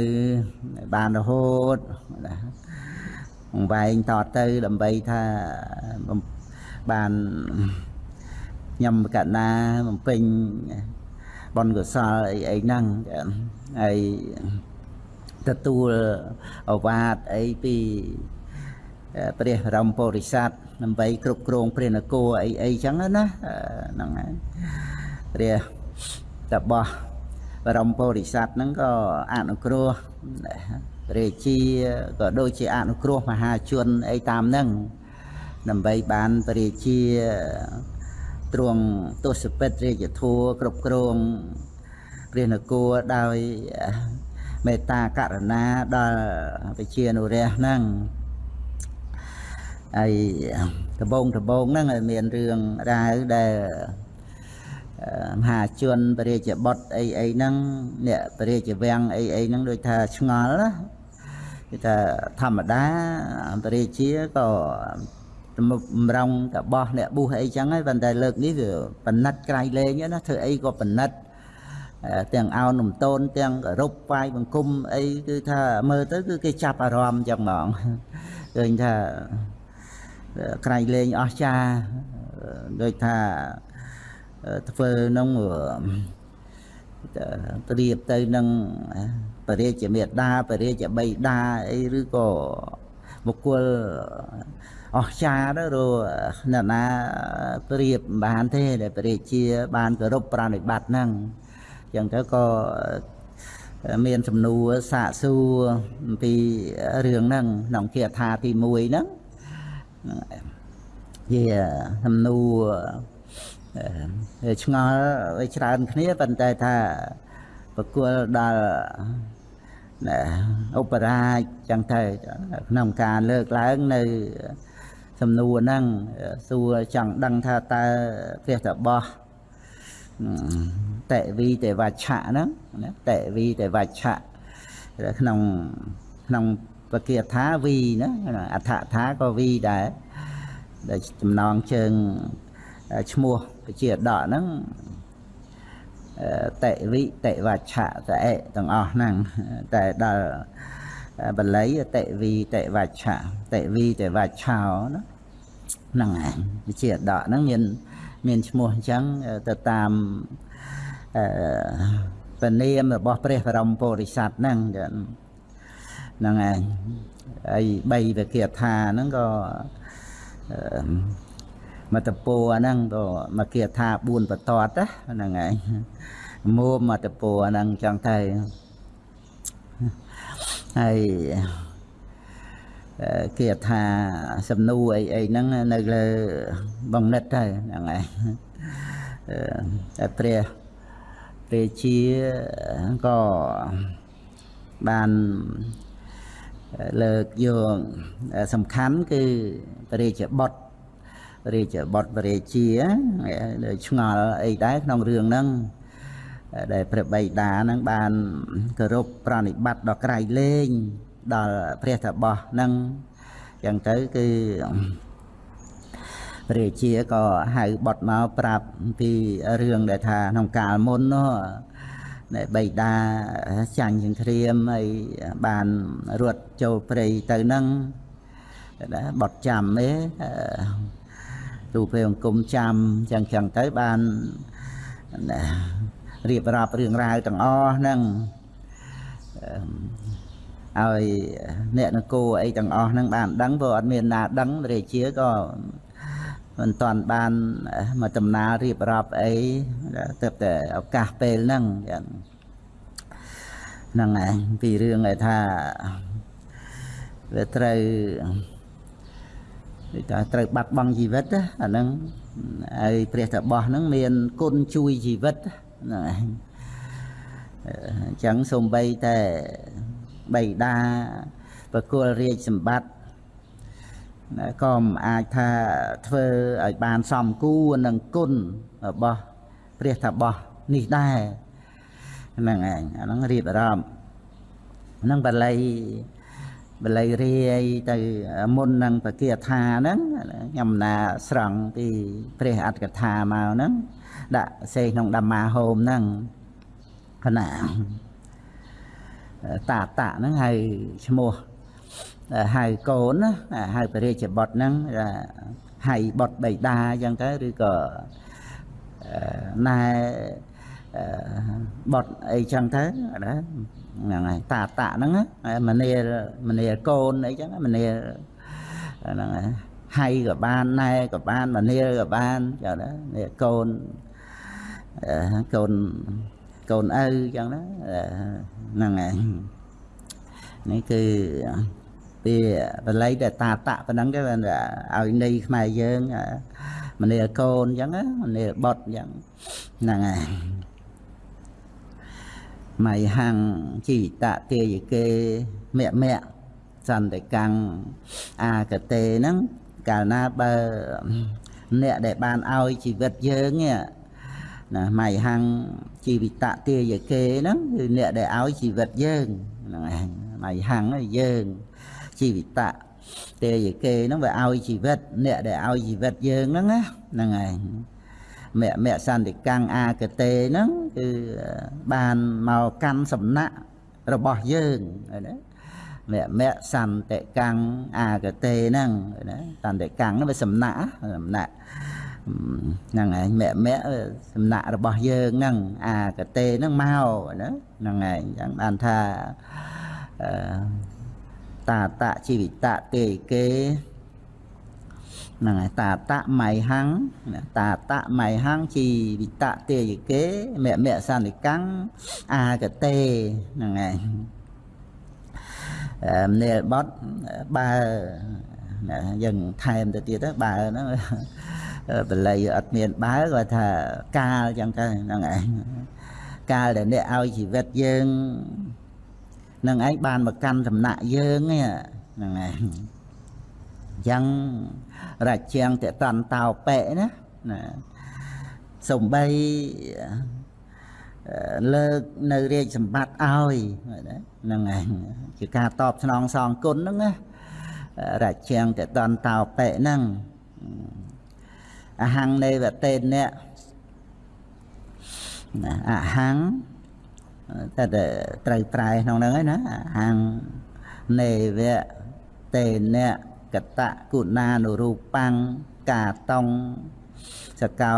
បានរហូតវែងតទៅដើម្បីថាបានញ៉ាំកណាបំពេញបុណ្យកុសលអីអីហ្នឹងហើយទទួលអវាទអីពី ព្រះរមពុរិស័ទដើម្បីគ្រប់គ្រងព្រះនគរអីអីចឹងណាហ្នឹងហើយព្រះតបោះបរមពុរិស័ទហ្នឹងក៏អនុគ្រោះព្រះជាក៏ដូចជាអនុគ្រោះមហាជនអីតាមហ្នឹងដើម្បីបានព្រះជាទ្រង់ទស្សពិតរាជធัวគ្រប់គ្រងព្រះនគរដោយមេត្តាករុណាដល់ប្រជានុរាស្ត្រហ្នឹង ហើយដបងដបងហ្នឹងមានរឿងរ៉ាវដែលមហាជនពរាជបុត្រអីអីហ្នឹងអ្នកពរាជវាំងអីអីហ្នឹងដូចថាឆ្ងល់ណាគឺថាធម្មតាពរាជាក៏បំរុងតបោះអ្នកប៊ូសអីចឹងហើយប៉ុន្តែលើកនេះវាបណិតក្រៃលែងណាធ្វើអីក៏បណិតទាំងអោននំតូនទាំងរົບវាយបង្គំអីគឺថាមើលទៅគឺគេចាប់អារម្មណ៍ចឹងហ្មងឃើញថា ក្រៃលែងអស្ចារ្យដូចថាធ្វើនឹងត្រៀបទៅនឹងបរិជាមេដាបរិជាបៃតាអីឬក៏បុគ្គលអស្ចារ្យទៅរអ្នកណាប្រៀបមិនបានទេដែលព្រះរាជាបានគោរពប្រណិប័តហ្នឹងអញ្ចឹងទៅក៏មានសំណួរសាកសួរអំពីរឿងហ្នឹងក្នុងគាថាទី1ហ្នឹង ជាសំណួរឆ្ងល់ឲ្យច្រើនគ្នាប៉ុន្តែថាប្រគល់ដល់ឧបរាជចឹងទៅក្នុងការលើកឡើងនៅសំណួរហ្នឹងសួរចង់ដឹងថាតើព្រះតបោះតេវីទេវច្ឆៈហ្នឹងណាតេវីទេវច្ឆៈក្នុងក្នុង ពគាថាវីណាអដ្ឋថាក៏វីដែរដែលចំណងជើងឈ្មោះពជាដកហ្នឹងតេវិតេវច្ឆៈតេទាំងអស់ហ្នឹងតែដល់បល័យតេវីតេវច្ឆៈតេវីតេវច្ឆោណាហ្នឹងឯងវិជាដកហ្នឹងមានមានឈ្មោះអញ្ចឹងទៅតាមអឺពនាមរបស់ព្រះបរមពុរិស័ទហ្នឹង ហ្នឹងឯងហើយបីវិគាថាហ្នឹងក៏មតពោហ្នឹងក៏មកគាថា4បន្ទាត់ហ្នឹងឯងមួមតពោហ្នឹងចង់ទៅហើយគេថាសំណួរអីអីហ្នឹងនៅលើបងនិតទៅហ្នឹងឯងតែព្រះព្រះជាក៏បាន លើកយកសំខាន់គឺព្រះរាជបុត្ររាជបុត្រព្រះរាជាឆ្ងល់អីដែរក្នុងរឿងហ្នឹងដែលព្រះបិតាហ្នឹងបានគោរពប្រណិប័តដល់ក្រៃលែងដល់ព្រះតបោះហ្នឹងចឹងទៅគឺព្រះរាជាក៏ហៅបុតមកប្រាប់ពីរឿងដែលថាក្នុងកាលមុននោះដែល បៃតាចាញ់សង្គ្រាមហើយបានរត់ចូលព្រៃទៅហ្នឹងណាបត់ចាំទេទូពេលអង្គមចាំចឹងចឹងទៅបានរៀបរាប់រឿងរ៉ាវទាំងអស់ហ្នឹងឲ្យអ្នកនគរអីទាំងអស់ហ្នឹងបានដឹងព្រោះអត់មានណាដឹងរាជាក៏ មិនតាន់បានមកដំណើររៀបរាប់អីទៅតែឱកាសពេលហ្នឹងចឹងហ្នឹងឯងពីរឿងឯថាវាត្រូវគេថាត្រូវបាត់បង់ជីវិតអាហ្នឹងហើយព្រះតបោះហ្នឹងមានគុណជួយជីវិតហ្នឹងឯងអញ្ចឹងសំបីតែបៃតាប្រគល់រាជសម្បត្តិ ក៏មិនអាចថាធ្វើឲ្យបានសមគួរនឹងគុណរបស់ព្រះតបោះនេះដែរហ្នឹងឯងអាហ្នឹងរៀបអារម្មណ៍ហ្នឹងបល័យបល័យរាយទៅមុននឹងបគាថាហ្នឹងខ្ញុំណាស្រង់ពីព្រះអត្តកថាមកហ្នឹងដាក់សេក្នុងဓម္មាហោមហ្នឹងគណៈតាតៈហ្នឹងហៅឈ្មោះ ហៅកូនណាហៅព្រះរាជបុត្រហ្នឹងហៅបុត្របៃតាអញ្ចឹងទៅឬក៏ណែបុត្រអីចឹងទៅណាហ្នឹងហើយតាតៈហ្នឹងមនាមនាកូនអីចឹងមនាហ្នឹងហើយហៃក៏បានណែក៏បានមនាក៏បានចឹងណានេះកូនកូនកូនឪចឹងណាហ្នឹងហើយនេះគឺ ពីបល័យតែតាតៈប៉ុណ្ណឹងទៅឲ្យនៃខ្មែរយើងមនាកូនអញ្ចឹងមនាបុតអញ្ចឹងហ្នឹងហើយមៃហੰជីតទាយកេមៈមៈសន្តិកាំងអាកតេហ្នឹងកាលណាបើអ្នកដែលបានឲ្យជីវិតយើងណាមៃហੰជីវិតទាយកេហ្នឹងគឺអ្នកដែលឲ្យជីវិតយើងហ្នឹងឯងមៃហੰយើង ជីវិតទេយកេហ្នឹងវាឲ្យជីវិតអ្នកដែលឲ្យជីវិតយើងហ្នឹងណាហ្នឹងឯងមគ្គមគ្គសន្តិកាំងអាកតេហ្នឹងគឺបានមកកាន់សំណាក់របស់យើងណាមគ្គមគ្គសន្តិកាំងអាកតេហ្នឹងណាសន្តិកាំងហ្នឹងវាសំណាក់សំណាក់ហ្នឹងឯងមគ្គមគ្គសំណាក់របស់យើងហ្នឹងអាកតេហ្នឹងមកណាហ្នឹងឯងចឹងបានថាអឺ តាតៈជីវិតៈទេគេហ្នឹងហើយតាតៈមៃហੰតាតៈមៃហੰជីវិតៈទេយគេមមសន្និកੰអាកតេហ្នឹងហើយអឺនេលបត់បើយើងថែមទៅទៀតបើហ្នឹងបល័យអត់មានបើគាត់ថាកាលចឹងទៅហ្នឹងឯងកាលដែលអ្នកឲ្យជីវិតយើង នឹងឯងបានមកកាន់សំណាក់យើងហ្នឹងឯងអញ្ចឹងរាជាងតតន្តោបេណាណាសំបីលើកនៅរាជសម្បត្តិឲ្យហ្នឹងឯងជាការតបស្នងសងគុណហ្នឹងណារាជាងតតន្តោបេហ្នឹងអហង្នេវតេអ្នកណាអហង្តែត្រូវប្រែក្នុងហ្នឹងហើយណាអហង្នេវតេអ្នកកតៈគុណានុរូបាំងកាតងសកោ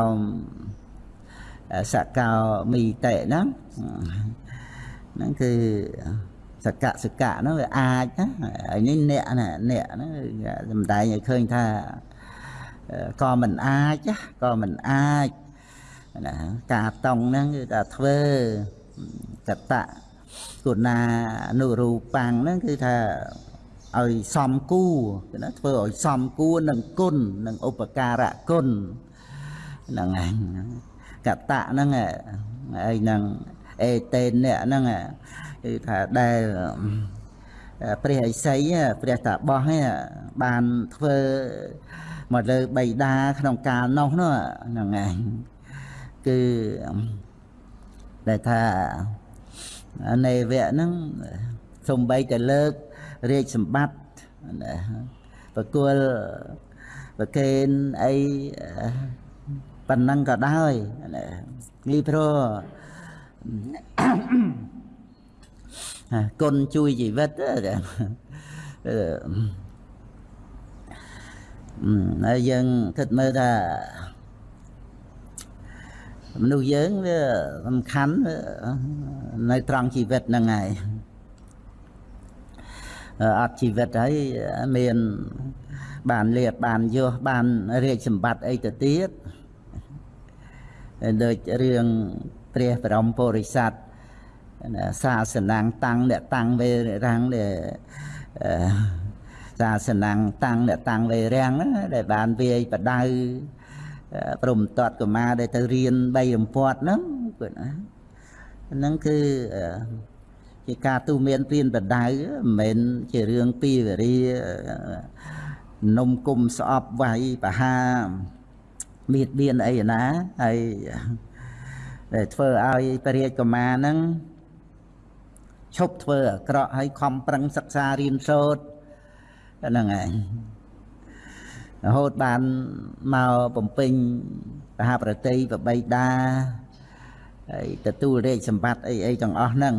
សកោមីតេហ្នឹងហ្នឹងគឺសកៈសកៈហ្នឹងវាអាចណាហើយនេះអ្នកណាអ្នកហ្នឹងសំដែងឲ្យឃើញថាក៏មិនអាចក៏មិនអាចណាការតង់ហ្នឹងគឺថាធ្វើ កតៈគុណានុរូបាំងហ្នឹងគឺថាឲ្យសំគួរគឺណាធ្វើឲ្យសំគួរនឹងគុណនឹងឧបការៈគុណហ្នឹងហើយកតៈហ្នឹងហើយនឹងអេតេនអ្នកហ្នឹងគឺថាដែលព្រះឥសីព្រះតាបោះបានធ្វើមកលើបៃតាក្នុងកាលនោះនោះហ្នឹងឯងគឺដែលថា នៃវៈហ្នឹងសំបីតែលើករាជសម្បត្តិប្រគល់ប្រកេនអីប៉ុណ្ណឹងក៏ដោយលីព្រោះគុណជួយជីវិតហើយយើងគិតមើលថា មនុស្សយើងវាសំខាន់នៅត្រង់ជីវិតហ្នឹងហើយអត់ជីវិតហើយមានបានលៀបបានយោះបានរាជសម្បត្តិអីទៅទៀតដូចរឿងព្រះបរមពុរិស័ទសាសនាងតាំងអ្នកតាំងវេរាំងដែលសាសនាងតាំងអ្នកតាំងវេរាំងដែលបានវាយបដៅ ព្រមតតកមាដែលទៅរៀន3រំពាត់ហ្នឹងគាត់ណាហ្នឹងគឺជាការទូមានព្រៀនបដៅមិនមែនជារឿងពីវេរានំគុំស្អប់វាយបហាមៀតបៀនអីណាហើយដែលធ្វើឲ្យពរាជកមាហ្នឹងឈប់ធ្វើអាក្រក់ហើយខំប្រឹងសិក្សារៀនសូត្រហ្នឹងឯង រហូតបានមកបំពេញមហាប្រតិបបីតាហើយទទួលរាជសម្បត្តិអីអីទាំងអស់ហ្នឹង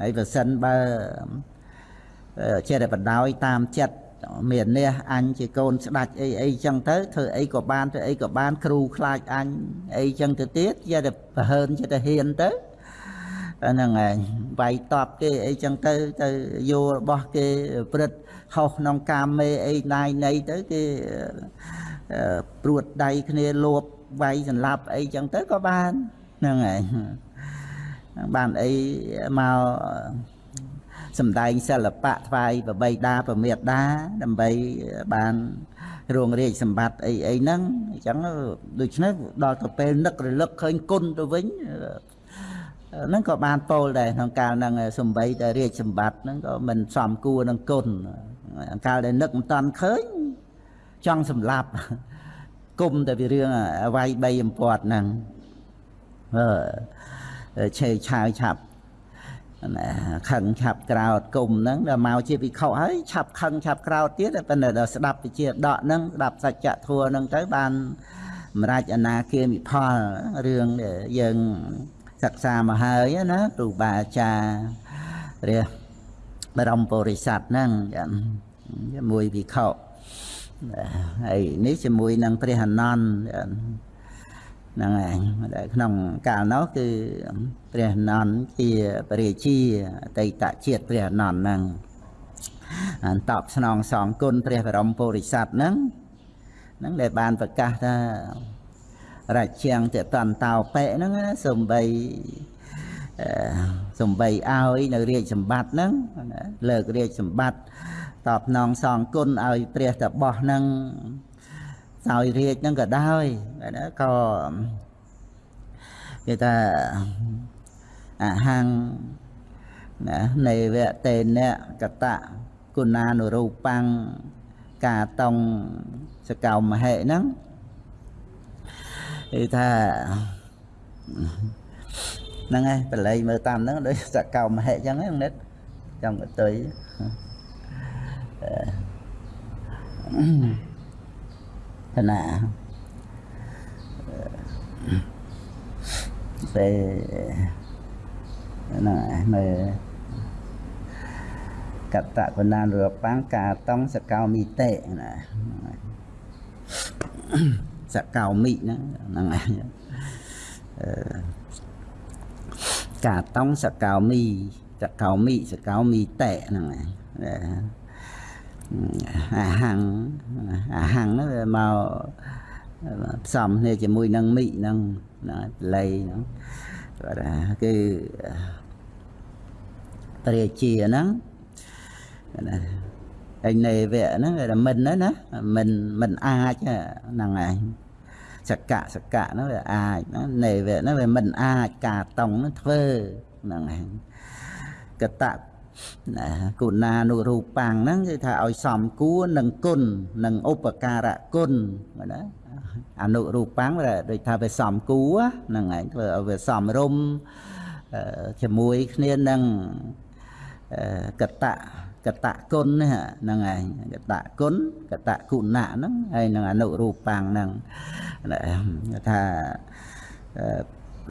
ហើយបើសិនបើចេះតែបដោយតាមចិត្តមាននេះអញជាកូនស្ដាច់អីអីចឹងទៅធ្វើអីក៏បានធ្វើអីក៏បានគ្រូខ្លាចអញអីចឹងទៅទៀតចេះតែប្រហើនចេះតែហ៊ានទៅហ្នឹងឯងវាយតបគេអីចឹងទៅទៅយករបស់គេព្រឹត្ត ហោះក្នុងកាមេអីណាយណីទៅគេព្រួតដៃគ្នាលោបវាយសម្លាប់អីចឹងទៅក៏បានហ្នឹងឯងបានអីមកសំដែងសិល្បៈថ្វាយប្របីដាប្រមេដាដើម្បីបានរងរាជសម្បត្តិអីអីហ្នឹងអញ្ចឹងដូច្នេះដល់ទៅពេលនឹករលឹកឃើញគុណទៅវិញហ្នឹងក៏បានពោលដែរក្នុងកាលហ្នឹងសំបីតែរាជសម្បត្តិហ្នឹងក៏មិនសមគួរនឹងគុណ កាលដែលនឹកមិនតាន់ឃើញចង់សម្លាប់គុំតែពីរឿងអវ័យបីអំពាត់ហ្នឹងអឺឆេឆាវឆាប់ណាខឹងឆាប់ក្រោតគុំហ្នឹងដល់មកជាវិខុហើយឆាប់ខឹងឆាប់ក្រោតទៀតប៉ុន្តែដល់ស្ដាប់វិជាដកហ្នឹងស្ដាប់សច្ចធัวហ្នឹងទៅបានសម្រាប់អនាគាមិផលរឿងយើងសិក្សាមកហើយណាគ្រូបាអាចារ្យព្រះ បរមពុរិស័ទហ្នឹងជាមួយវិខុហើយនេះជាមួយនឹងព្រះអនន្តហ្នឹងឯងដែលក្នុងកាលនោះគឺព្រះអនន្តជាព្រះរាជាអតីតជាតិព្រះអនន្តហ្នឹងអានតបស្នងសងគុណព្រះបរមពុរិស័ទហ្នឹងហ្នឹងដែលបានប្រកាសថារាជាងតតន្តោបិហ្នឹងណាសំបីអឺ សំបីឲ្យនៅរាជសម្បត្តិហ្នឹងណាលើករាជសម្បត្តិតបស្នងសងគុណឲ្យព្រះតបោះហ្នឹងសោយរាជហ្នឹងក៏ដោយណាក៏គេថាអហង្ណានៃវៈតេនៈកតៈគុណានុរូបាំងកាតងសកោមហេហ្នឹងគឺថា ហ្នឹងហើយបល័យមើលតាមហ្នឹងដូចសកោមហេអញ្ចឹងហ្នឹងនិតចាំកតុយឋានៈពេលហ្នឹងមើលកតកណានរបាំងកាតងសកោមីតេណាសកោមីហ្នឹងហ្នឹងឯងអឺ កាតងសកោមីសកោមីសកោមីតេហ្នឹងឯងអាហាំងអាហាំងហ្នឹងវាមកផ្សំគ្នាជាមួយនឹងមីហ្នឹងណាលៃហ្នឹងគាត់ថាគឺព្រះជាហ្នឹងណាឯនៃវៈហ្នឹងគេថាមិនណាណាមិនមិនអាចហ្នឹងឯង សកៈសកៈហ្នឹងវាអាចណានៃវៈហ្នឹងវាមិនអាចការតង់ហ្នឹងធ្វើហ្នឹងឯងកតៈណាគុណានុរូបាំងហ្នឹងគឺថាឲ្យសំគួរនឹងគុណនឹងឧបការៈគុណណាអនុរូបាំងដូចថាវាសំគួរហ្នឹងឯងធ្វើឲ្យវាសំរុំជាមួយគ្នានឹងកតៈ កតគុណហ្នឹងឯងកតគុណកតគុណៈហ្នឹងហើយនឹងអនុរូបាំងហ្នឹងថា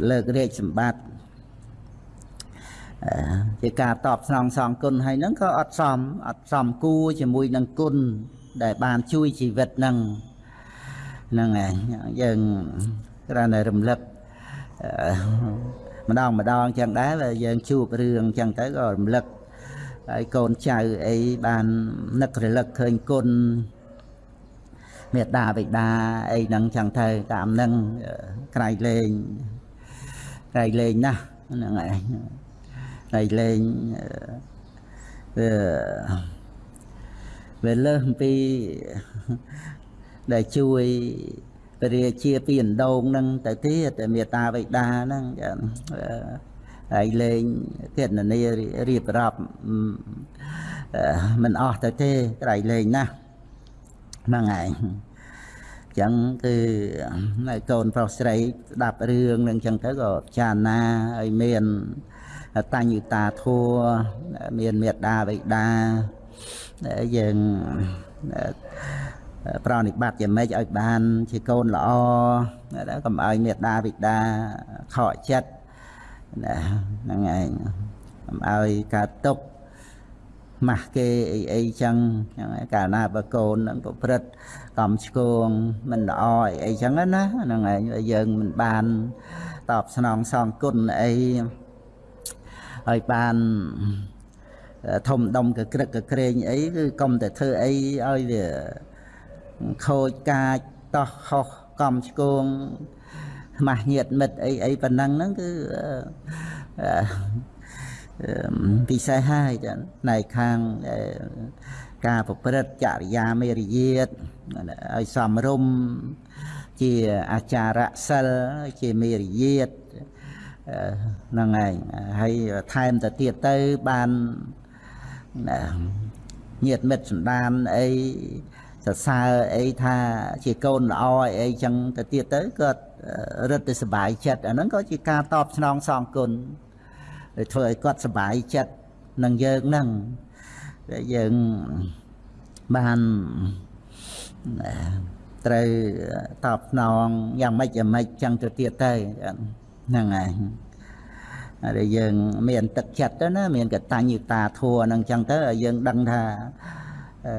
លើករាជសម្បត្តិជាការតបស្នងសងគុណហើយហ្នឹងក៏អត់សមអត់សមគួរជាមួយនឹងគុណដែលបានជួយជីវិតហ្នឹងហ្នឹងឯងយើងគ្រាន់តែរំលឹកម្ដងម្ដងចឹងដែរយើងជួបរឿងចឹងទៅក៏រំលឹក ហើយកូនចៅអីបាននឹករលឹកឃើញគុណមេត្តាបិតាអីហ្នឹងចឹងទៅតាមហ្នឹងក្រៃលែងក្រៃលែងណាស់ហ្នឹងឯងក្រៃលែងវាវាលើសពីដែលជួយពរាជាពីអណ្ដូងហ្នឹងទៅទៀតតែមេត្តាបិតាហ្នឹងចឹង ហើយលេងគណនារៀបរាប់មិនអស់ទៅទេក្រៃលេងណាស់ហ្នឹងឯងចឹងគឺនៅកូនប្រុសស្រីស្ដាប់រឿងនឹងចឹងទៅក៏ចារណាឲ្យមានតញ្ញុតាធัวមានមេត្តាបិតាយើងប្រណិបត្តិយ៉ាងម៉េចឲ្យបានជាកូនល្អកុំឲ្យមេត្តាបិតាខកចិត្ត ណាហ្នឹងឯងកុំឲ្យកើតទុកម៉ាស់គេអីអីចឹងហ្នឹងកាលណាបើកូននឹងប្រព្រឹត្តកំឆ្គងមិនល្អអីអីចឹងណាហ្នឹងឯងយើងមិនបានតបស្នងសងគុណអីឲ្យបានធំដុំកក្រឹកកក្រែងអីគឺកុំតែធ្វើអីឲ្យវាខូចកាចតោះខុសកំឆ្គង ខ្មាស់ញាតមិត្តអីអីប៉ុណ្ណឹងហ្នឹងគឺពិសេសហើយចាផ្នែកខាងការប្រព្រឹត្តចរិយាមេរយាទឲ្យសំរុំជាអាចារៈសិលជាមេរយាទហ្នឹងឯងហើយថែមទៅទៀតទៅបានញាតមិត្តសន្តានអីសរសើរអីថាជាកូនល្អអីចឹងទៅទៀតទៅគាត់ រឹតតែសុបាយចិត្តអាហ្នឹងក៏ជាការតបស្នងសងគុណដែលធ្វើឲ្យគាត់សុបាយចិត្តនឹងយើងហ្នឹងដែលយើងបានត្រូវតបស្នងយ៉ាងម៉េចយ៉ាងម៉េចចឹងទៅទៀតទៅហ្នឹងហើយដែលយើងមានទឹកចិត្តទៅណាមានកតញ្ញូតាធัวហ្នឹងចឹងទៅឲ្យយើងដឹងថាអឺ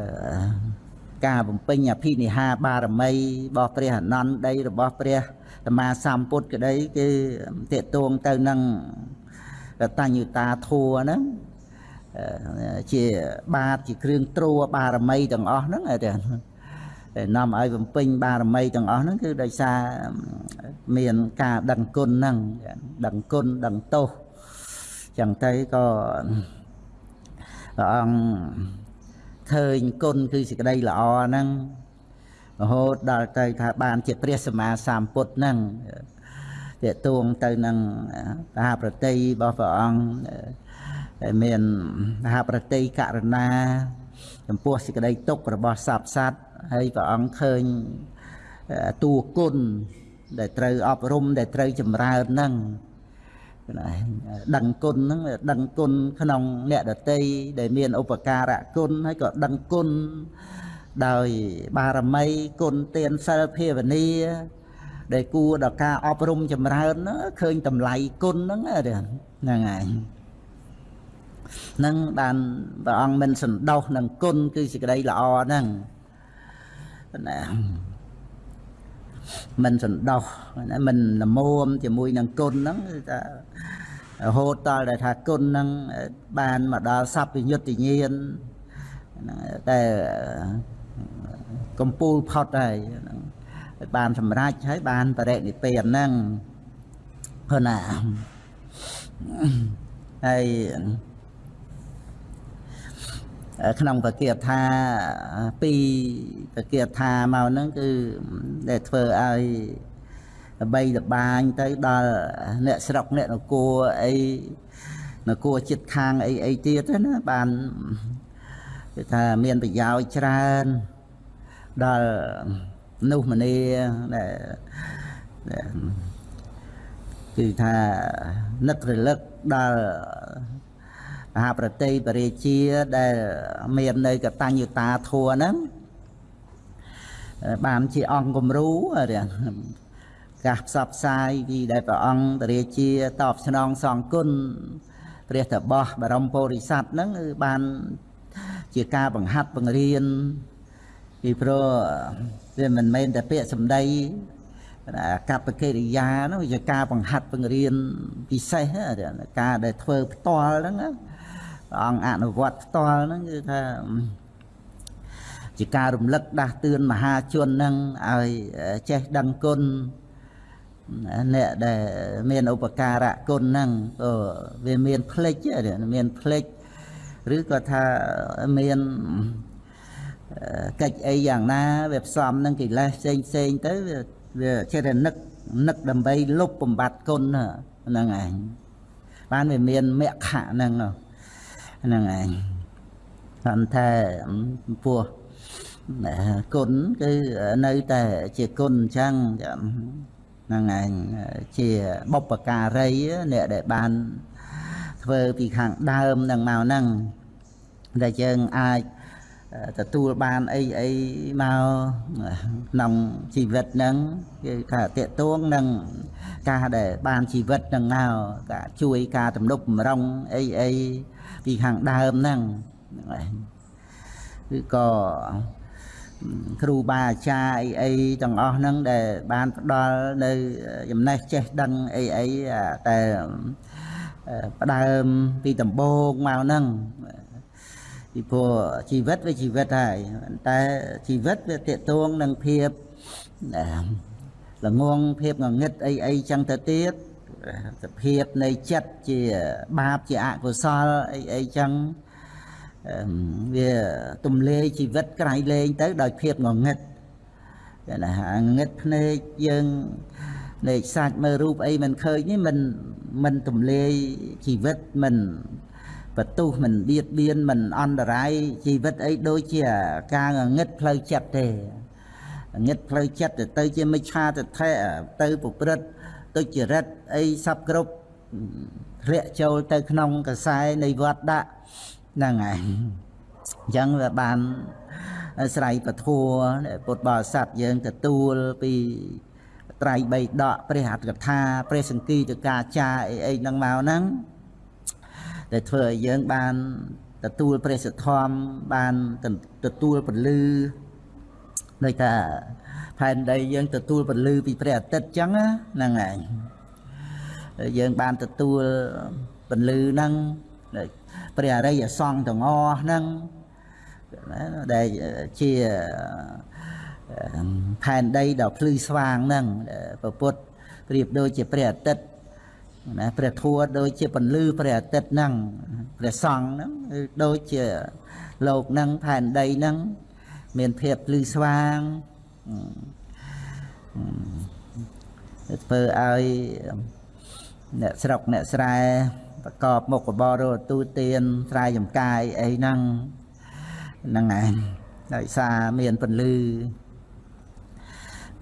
ការបំពេញអភិនិហាបារមីរបស់ព្រះអនន្តដីរបស់ព្រះ សម្មាសម្ពុទ្ធក្តីគឺតេតួងទៅនឹងកតញ្ញុតាធัวហ្នឹងអឺជាបាតជាគ្រឿងទ្រួបារមីទាំងអស់ហ្នឹងតែតែនាំឲ្យបំពេញបារមីទាំងអស់ហ្នឹងគឺដោយសារមានការដឹងគុណហ្នឹងដឹងគុណដឹងទោសចឹងទៅក៏ព្រះអង្គឃើញគុណគឺសេចក្តីល្អហ្នឹង រហូតដល់ទៅថាបានជាព្រះសម្មាសម្ពុទ្ធហ្នឹងតេតួងទៅនឹងមហាប្រតិរបស់ព្រះអង្គដែលមានមហាប្រតិករណាចំពោះសេចក្តីទុក្ខរបស់សត្វសត្វហើយព្រះអង្គឃើញតួគុណដែលត្រូវអប់រំដែលត្រូវចម្រើនហ្នឹងដឹងគុណហ្នឹងដឹងគុណក្នុងអ្នកដតីដែលមានឧបការៈគុណហើយក៏ដឹងគុណ ដោយបារមីគុណទានសិលភាវនាដែលគួរដល់ការអប់រំចម្រើនឃើញតម្លៃគុណហ្នឹងហ្នឹងហើយនឹងបានព្រះអង្គមិនសន្តោសនឹងគុណគឺសេចក្តីល្អហ្នឹងណាមិនសន្តោសណាមិនលមមជាមួយនឹងគុណហ្នឹងគឺថារហូតដល់ដែលថាគុណហ្នឹងបានមកដល់សព្វយុត្តញាណតែ កំពូលផុតហើយបានសម្រេចហើយបានបរិនិព្វានហ្នឹងព្រោះណាហើយក្នុងពគាថាពីពគាថាមកហ្នឹងគឺដែលធ្វើឲ្យបីលបាញទៅដល់អ្នកស្រុកអ្នកនគរអីនគរចិត្តខាងអីអីទៀតណាបាន គឺថាមានប្រយោជន៍ច្រើនដល់មនុស្សម្នាដែលគឺថានឹករលឹកដល់មហាប្រតិបរិជាដែលមាននៅកតញ្ញុតាធัวហ្នឹងបានជាអង្គគំរូកាសផ្សព្វផ្សាយពីដែលព្រះអង្គតរាជាតបស្នងសងគុណព្រះតបោះបរមពុរិស័ទហ្នឹងគឺបាន ជាការបង្ហាត់បង្រៀនពីព្រោះវាមិនមែនតែពាក្យសម្ដីកប្បកិរិយានោះជាការបង្ហាត់បង្រៀនពិសេសការដែលធ្វើផ្ទាល់ហ្នឹងព្រះអង្គអនុវត្តផ្ទាល់ហ្នឹងគឺថាជាការរំលឹកដាស់តឿនមហាជនហ្នឹងឲ្យចេះដឹងគុណអ្នកដែលមានឧបការៈគុណហ្នឹងក៏វាមានផ្លេចមានផ្លេច ឬក៏ថាមានកិច្ចអីយ៉ាងណាវាផ្សំនឹងកិលេសផ្សេងផ្សេងទៅវាចេះតែនឹកនឹកដើម្បីលុបបំបត្តិគុណហ្នឹងឯងបានវាមានមគ្គហ្នឹងហ្នឹងឯងគាត់ថាពោះគុណគឺនៅតែជាគុណអញ្ចឹងហ្នឹងឯងជាបុព្វការីអ្នកដែលបាន ធ្វើពីខាងដើមនឹងមកហ្នឹងដែលយើងអាចទទួលបានអីអីមកក្នុងជីវិតហ្នឹងគឺថាតេតួងនឹងការដែលបានជីវិតនឹងមកការជួយការទំនុកបំរុងអីអីពីខាងដើមហ្នឹងហ្នឹងឯងគឺក៏គ្រូបាអាចារ្យអីអីទាំងអស់ហ្នឹងដែលបានផ្ដល់នៅចំណេះចេះដឹងអីអីតែ ផ្ដើមពីដំបូងមកហ្នឹងពីព្រោះជីវិតវាជីវិតហើយតែជីវិតវាតេតួងនឹងភាពល្ងងភាពងងឹតអីអីចឹងទៅទៀតសភាពនៃចិត្តជាបាបជាអកុសលអីអីចឹងវាទំលាយជីវិតក្រៃលែងទៅដោយភាពងងឹតណាងឹតភ្នែកយើង នៃសាច់មើលរូបអីមិនឃើញនេះមិនមិនទំលាយជីវិតមិនបន្ទុះមិនបៀតបៀនមិនអន្តរាយជីវិតអីដូចជាការងឹតផ្លូវចិត្តទេងឹតផ្លូវចិត្តទៅទៅជាមិឆាទិដ្ឋិទៅប្រព្រឹត្តទុច្ចរិតអីសពគ្រប់ធ្លាក់ចូលទៅក្នុងកសែនៃវត្តដាក់ហ្នឹងហើយអញ្ចឹងវាបានស្រ័យពធัวពុទ្ធបរិស័ទយើងទទួលពី ត្រៃបៃដកព្រះអត្តកថាព្រះសង្គីតកាចាអីអីហ្នឹងមកហ្នឹងដែលធ្វើឲ្យយើងបានទទួលព្រះសទ្ធំបានទទួលពលឺដូចថាផែនដីយើងទទួលពលឺពីព្រះអាទិត្យអញ្ចឹងហ្នឹងឯងយើងបានទទួលពលឺហ្នឹងព្រះអរិយសង្ឃទាំងអស់ហ្នឹងណាដែលជា ផែនដីដ៏ភ្លឺស្វាងហ្នឹងព្រះពុទ្ធប្រៀបដូចជាព្រះអាទិត្យណាព្រះធัวដូចជាពន្លឺព្រះអាទិត្យហ្នឹងព្រះសង្ឃហ្នឹងគឺដូចជាលោកហ្នឹងផែនដីហ្នឹងមានភាពភ្លឺស្វាងធ្វើឲ្យអ្នកស្រុកអ្នកស្រែប្រកបមុខរបររទូទានស្រែចំការអីហ្នឹងហ្នឹងឯងដោយសារមានពន្លឺ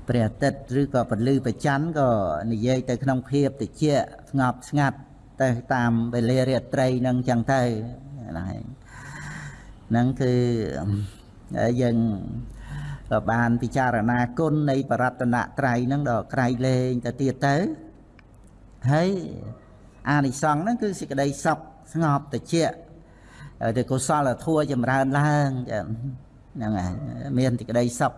ព្រះអាទិត្យឬក៏ពន្លឺប្រច័នក៏និយាយទៅក្នុងភាពតិចស្ងប់ស្ងាត់ទៅតាមវេលារាត្រីហ្នឹងចឹងទៅហ្នឹងឯងហ្នឹងគឺយើងក៏បានពិចារណាគុណនៃបរតនត្រ័យហ្នឹងដល់ក្រៃលែងទៅទៀតទៅហើយអានិសង្ឃហ្នឹងគឺសេចក្តីសុខស្ងប់តិចទៅកុសលធម៌ចម្រើនឡើងហ្នឹងហើយមានសេចក្តីសុខ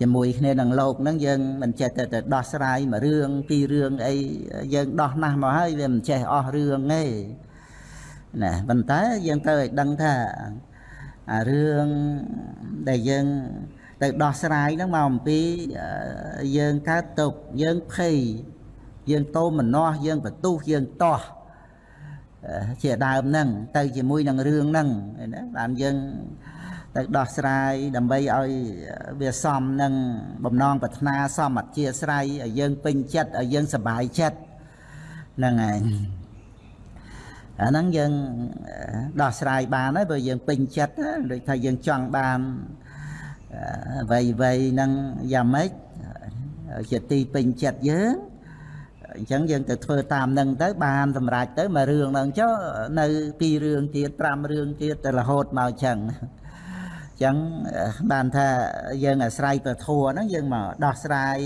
ជាមួយគ្នានឹងលោកហ្នឹងយើងមិនចេះតែទៅដោះស្រាយមួយរឿងពីររឿងអីយើងដោះណាស់មកហើយវាមិនចេះអស់រឿងទេណាប៉ុន្តែយើងត្រូវឲ្យដឹងថាអារឿងដែលយើងទៅដោះស្រាយហ្នឹងមកអំពីយើងកើតទុកយើងភ័យយើងតោមម្នាស់យើងបន្ទុះយើងតោះជាដើមហ្នឹងទៅជាមួយនឹងរឿងហ្នឹងណាបានយើង ទៅដោះស្រាយដើម្បីឲ្យវាសមនឹងបំណងប្រាថ្នាសមអធិស្ស្រ័យឲ្យយើងពេញចិត្តឲ្យយើងសប្បាយចិត្តហ្នឹងឯងអាហ្នឹងយើងដោះស្រាយបានហើយបើយើងពេញចិត្តដូចថាយើងចង់បានអ្វីអ្វីហ្នឹងយ៉ាងម៉េចជាទីពេញចិត្តយើងអញ្ចឹងយើងទៅធ្វើតាមនឹងទៅបានសម្រេចទៅមួយរឿងហ្នឹងចុះនៅពីររឿងទៀត5រឿងទៀតទៅរហូតមកអញ្ចឹងអញ្ចឹងបានថាយើងអាស្រ័យប្រធัวហ្នឹងយើងមកដោះស្រាយ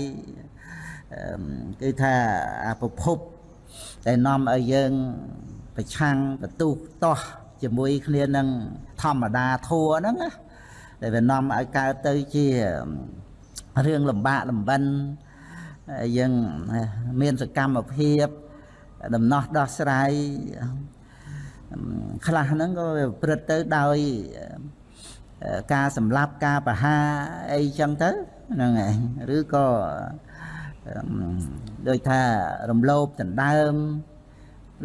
គឺថាអាប្រភពដែលនាំឲ្យយើងប្រឆាំងបន្ទុះតោះជាមួយគ្នានឹងធម្មតាធัวហ្នឹងណាដែលវានាំឲ្យកើតទៅជារឿងលំបាកលំបិនយើងមានសកម្មភាពដំណោះដោះស្រាយខ្លះហ្នឹងក៏ប្រព្រឹត្តទៅដោយ ការសម្លាប់ការប្រហារអីចឹងទៅហ្នឹងឯងឬក៏ដូចថារំលោភដណ្ដើម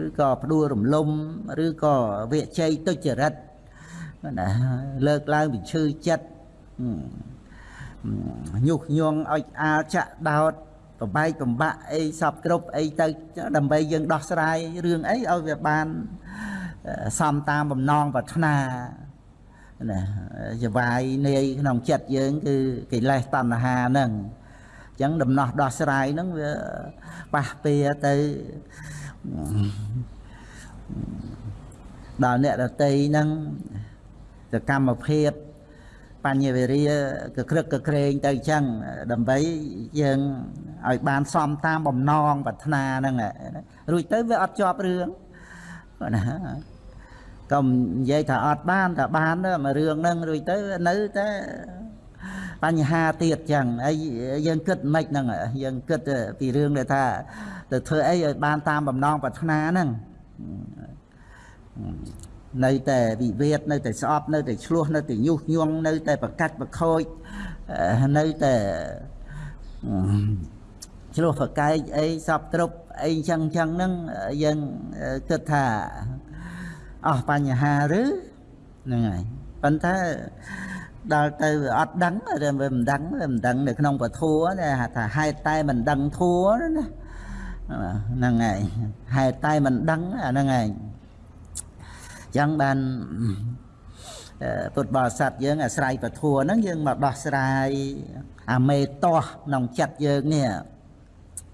ឬក៏ផ្ដួលរំលំឬក៏វិជ័យទុច្ចរិតណាលើកឡើងពីឈឺចិត្តញុះញង់ឲ្យអាលចាក់ដោតប្របែកបំបាក់អីសពគ្រប់អីទៅដើម្បីយើងដោះស្រាយរឿងអីឲ្យវាបានសំតាមបំណងប្រាថ្នា ណាចវាយនាយក្នុងចិត្តយើង គឺកិលេសតណ្ហាហ្នឹងអញ្ចឹងដំណោះដោះស្រាយហ្នឹងវាប៉ះពៀទៅដល់អ្នកដតីហ្នឹងសកម្មភាពបញ្ញវេរាកក្រឹកកក្រែងទៅអញ្ចឹងដើម្បីយើងឲ្យបានសមតាមបំណងប្រាថ្នាហ្នឹងរួចទៅវាអត់ជាប់រឿងណា កុំនិយាយថាអត់បានថាបានមករឿងហ្នឹងរួចទៅនៅតែបញ្ហាទៀតចឹងហើយយើងគិតមិនហ្នឹងយើងគិតពីរឿងដែលថាទៅធ្វើអីឲ្យបានតាមបំណងប្រាថ្នាហ្នឹងនៅតែវិវេតនៅតែស្អប់នៅតែឆ្លោះនៅតែញុះញង់នៅតែប្រកាច់ប្រខូចនៅតែឆ្លោះប្រកែកអីសពគ្រប់អីចឹងចឹងហ្នឹងយើងគិតថា អស់បញ្ហាឬហ្នឹងហើយប៉ុន្តែដល់ទៅអត់ដឹងវាមិនដឹងវាមិនដឹងនៅក្នុងពធัวថាហេតុតែមិនដឹងធัวណាហ្នឹងហើយហេតុតែមិនដឹងអាហ្នឹងហើយចឹងបានពុទ្ធបរិស័ទយើងអាស្រ័យពធัวហ្នឹងយើងមកដោះស្រាយអាមេតោះក្នុងចិត្តយើងនេះ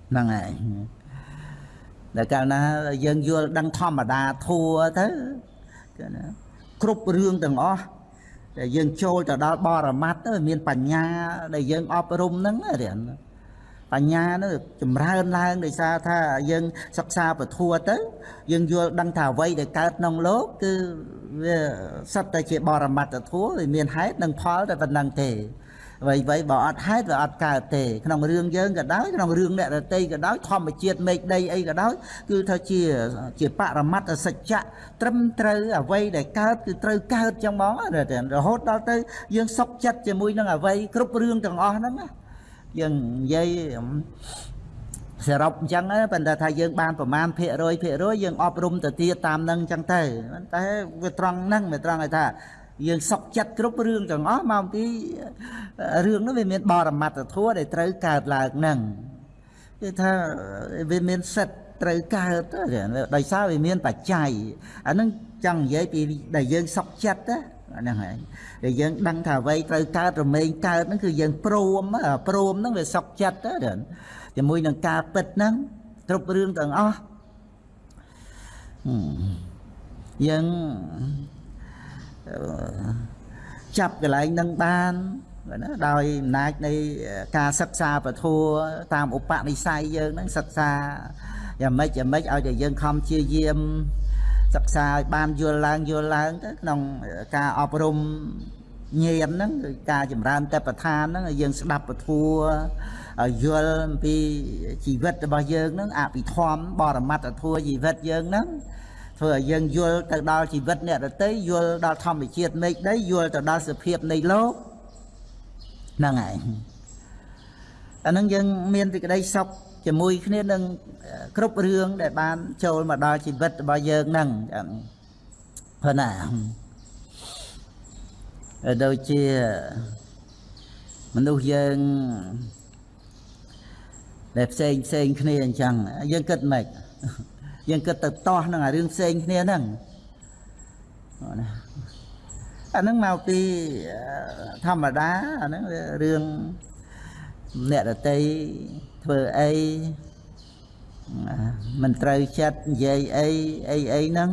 ហ្នឹងហើយ ដែលកាលណាយើងយល់ដឹងធម្មតាធัวទៅគឺណាគ្រប់រឿងទាំងអស់ដែលយើងចូលទៅដល់បរមត្តទៅមានបញ្ញាដែលយើងអប់រំហ្នឹងរៀនបញ្ញានោះចម្រើនឡើងដោយសារថាយើងសិក្សាពធัวទៅយើងយល់ដឹងថាអ្វីដែលកើតក្នុងលោកគឺវាសិតតែជាបរមត្តធัวវាមានហេតុនិងផលតែប៉ុណ្្នឹងទេ អ្វីអ្វីបើអត់ហេតុវាអត់កើតទេក្នុងរឿងយើងក៏ដោយក្នុងរឿងអ្នករតីក៏ដោយធម្មជាតិមេឃដីអីក៏ដោយគឺថាជាជាបរមត្តសច្ចៈត្រឹមត្រូវអ្វីដែលកើតគឺត្រូវកើតចឹងហ្មងរហូតដល់ទៅយើងសុខចិត្តជាមួយនឹងអ្វីគ្រប់រឿងទាំងអស់ហ្នឹងណាយើងនិយាយសរុបអញ្ចឹងប៉ុន្តែថាយើងបានប្រមាណភាគរយភាគរយយើងអប់រំទៅទៀតតាមនឹងអញ្ចឹងទៅតែវាត្រង់ហ្នឹងវាត្រង់ឲ្យថា យើងសុកចិត្តគ្រប់រឿងទាំងអស់មកពីរឿងនោះវាមានបរមត្តធัวដែលត្រូវកើតឡើងហ្នឹងគឺថាវាមានសិទ្ធត្រូវកើតដោយសារវាមានបច្ច័យអាហ្នឹងចង់និយាយពីដែលយើងសុកចិត្តណាហ្នឹងហើយដែលយើងដឹងថាអ្វីត្រូវកើតរមែងកើតហ្នឹងគឺយើងព្រមព្រមហ្នឹងវាសុកចិត្តទៅជាមួយនឹងការពិតហ្នឹងគ្រប់រឿងទាំងអស់យើង ចាប់កន្លែងនឹងបានណាដោយអំណាចនៃការសិក្សាពធัวតាមឧបនិស្ស័យយើងហ្នឹងសិក្សាយ៉ាងម៉េចយ៉ាងម៉េចឲ្យតែយើងខំជាយាមសិក្សាឲ្យបានយល់ឡើងយល់ឡើងទៅក្នុងការអប់រំញាណហ្នឹងគឺការចម្រើនតបឋានហ្នឹងឲ្យយើងស្ដាប់ពធัวឲ្យយល់អំពីជីវិតរបស់យើងហ្នឹងអភិធម្មបរមត្តធัวជីវិតយើងហ្នឹង ធ្វើឲ្យយើងយល់ទៅដល់ជីវិតអ្នកដទៃយល់ដល់ធម្មជាតិមេឃដីយល់ទៅដល់សភាពនៃលោកហ្នឹងហើយអាហ្នឹងយើងមានសេចក្តីសុខជាមួយគ្នានឹងគ្រប់រឿងដែលបានចូលមកដល់ជីវិតរបស់យើងហ្នឹងព្រោះណាដូចជាមនុស្សយើងដែលផ្សេងផ្សេងគ្នាអញ្ចឹងយើងគិតម៉េច យើងគិតទៅតោះនឹងអារឿងផ្សេងគ្នាហ្នឹងណាអាហ្នឹងមកពីធម្មតាអាហ្នឹងរឿងអ្នករតីធ្វើអីមិនត្រូវចិត្តនិយាយអីអីអីហ្នឹង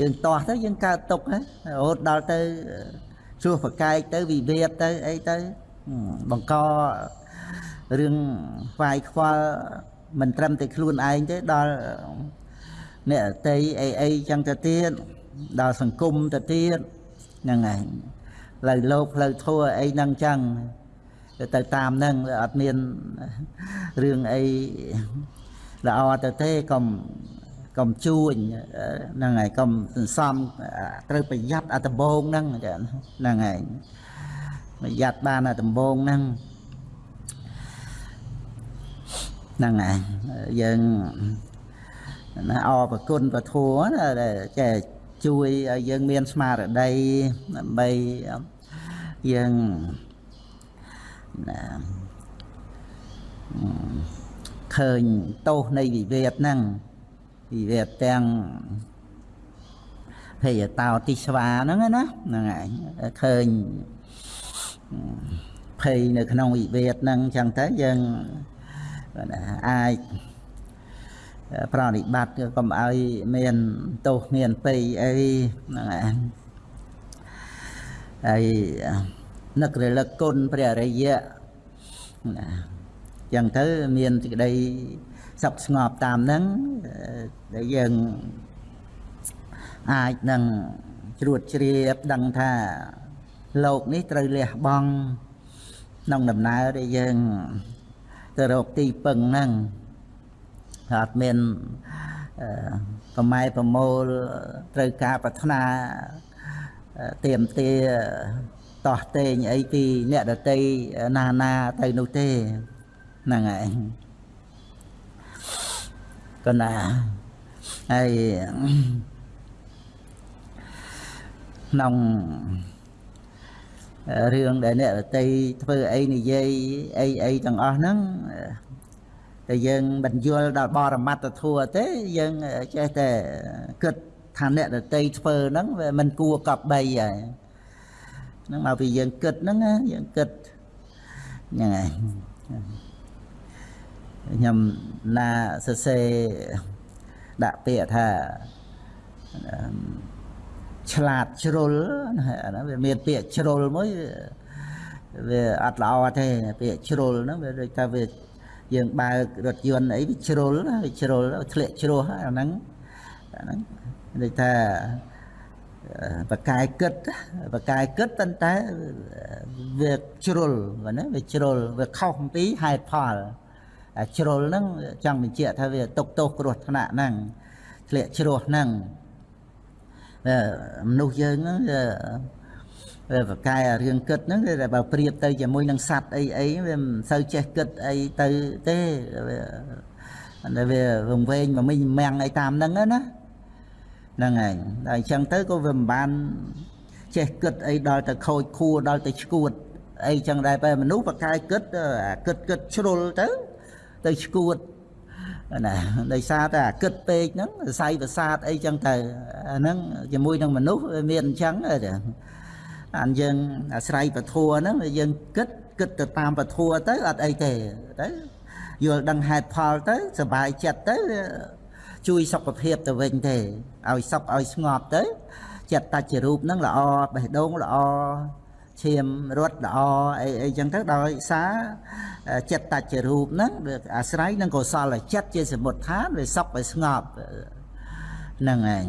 យើងតោះទៅយើងកើតទុកហ្នឹងរហូតដល់ទៅជួសប្រកែកទៅវិវាទទៅអីទៅបង្ករឿងខ្វាយខ្វល់ មិនត្រឹមតែខ្លួនឯងទេដល់អ្នកតីអីអីចឹងទៅទៀតដល់សង្គមទៅទៀតហ្នឹងហើយផ្លូវលោកផ្លូវធัวអីហ្នឹងចឹងទៅតាមហ្នឹងអត់មានរឿងអីល្អទៅទេកុំកុំជួញហ្នឹងហើយកុំសន្សំត្រូវប្រយ័ត្នអាដំបងហ្នឹងហ្នឹងហើយប្រយ័ត្នបានអាដំបងហ្នឹង ហ្នឹងហើយយើងណាអរប្រគុណពធัวណាដែលចេះជួយឲ្យយើងមានស្មារតីដើម្បីយើងណាឃើញទោសនៃវិវាទហ្នឹងវិវាទទាំងភេយតោទិស្វាហ្នឹងណាហ្នឹងហើយឃើញភ័យនៅក្នុងវិវាទហ្នឹងអញ្ចឹងទៅយើង អាចប្រតិបត្តិកុំឲ្យមានទោសមានពេយអីហ្នឹងហើយនឹករលឹកគុណព្រះរិយៈណាចឹងទៅមានសេចក្តីសុខស្ងប់តាមហ្នឹងដែលយើងអាចនឹងជ្រួតជ្រាបដឹងថាលោកនេះត្រូវលះបង់ក្នុងដំណើរដែលយើង ទៅរកទីពឹងហ្នឹងអត់មានប្រម៉ែប្រមូលត្រូវការប្រាថ្នាទៀមទាតោះតេងអីពីអ្នកដតីណាណាទៅនោះទេហ្នឹងហើយកណាហើយក្នុង រឿងដែលអ្នករតីធ្វើអីនិយាយអីអីទាំងអស់ហ្នឹងតែយើងមិនយល់ដល់បរមត្តធัวទេយើងចេះតែគិតថាអ្នករតីធ្វើហ្នឹងវាមិនគួរកប់បីហើយហ្នឹងមកពីយើងគិតហ្នឹងយើងគិតហ្នឹងហើយខ្ញុំណាសរសេរដាក់ពាក្យថា ឆ្លាតជ្រុលអាហ្នឹងវាមានពាក្យជ្រុលមួយវាអត់ល្អទេពាក្យជ្រុលហ្នឹងវាដូចថាវាយើងបើករថយន្តអីវាជ្រុលវាជ្រុលធ្លាក់ជ្រោះអាហ្នឹងអាហ្នឹងដូចថាបកកាយគិតបកកាយគិតប៉ុន្តែវាជ្រុលបើណាវាជ្រុលវាខុសអំពីហេតុផលអាជ្រុលហ្នឹងចង់បញ្ជាក់ថាវាຕົកទោសគ្រោះថ្នាក់ហ្នឹងធ្លាក់ជ្រោះហ្នឹង មនុស្សយើងហ្នឹងវាបកកាយរឿងគិតហ្នឹងវាបើប្រៀបទៅជាមួយនឹងសัตว์អីអីវាមិនសូវចេះគិតអីទៅទេវាវាវង្វេងមកមិញមាំងអីតាមហ្នឹងណាហ្នឹងហើយដល់អញ្ចឹងទៅក៏វាមិនបានចេះគិតអីដល់ទៅខូចខួរដល់ទៅឈួតអីចឹងដែរបែមនុស្សបកាយគិតគិតគិតជ្រុលទៅទៅឈួត ណាដោយសារតែអាគិតពេកហ្នឹងសរសៃប្រសាទអីចឹងទៅអាហ្នឹងជាមួយនឹងមនុស្សវាមានអញ្ចឹងអានយើងអាស្រ័យពធัวហ្នឹងយើងគិតគិតទៅតាមពធัวទៅអត់អីទេទៅយល់ដឹងហេតុផលទៅសុបាយចិត្តទៅជួយសុខភាពទៅវិញទេឲ្យសុខឲ្យស្ងប់ទៅចិត្តតច្ចរូបហ្នឹងល្អបេះដូងល្អ ឈាមរត់ល្អអីអីចឹងទៅដោយសារចិត្តតច្ចរូបហ្នឹងវាអាស្រ័យនឹងកុសលចិត្តជាសមុទ្ឋានវាសុខវាស្ងប់ហ្នឹងឯង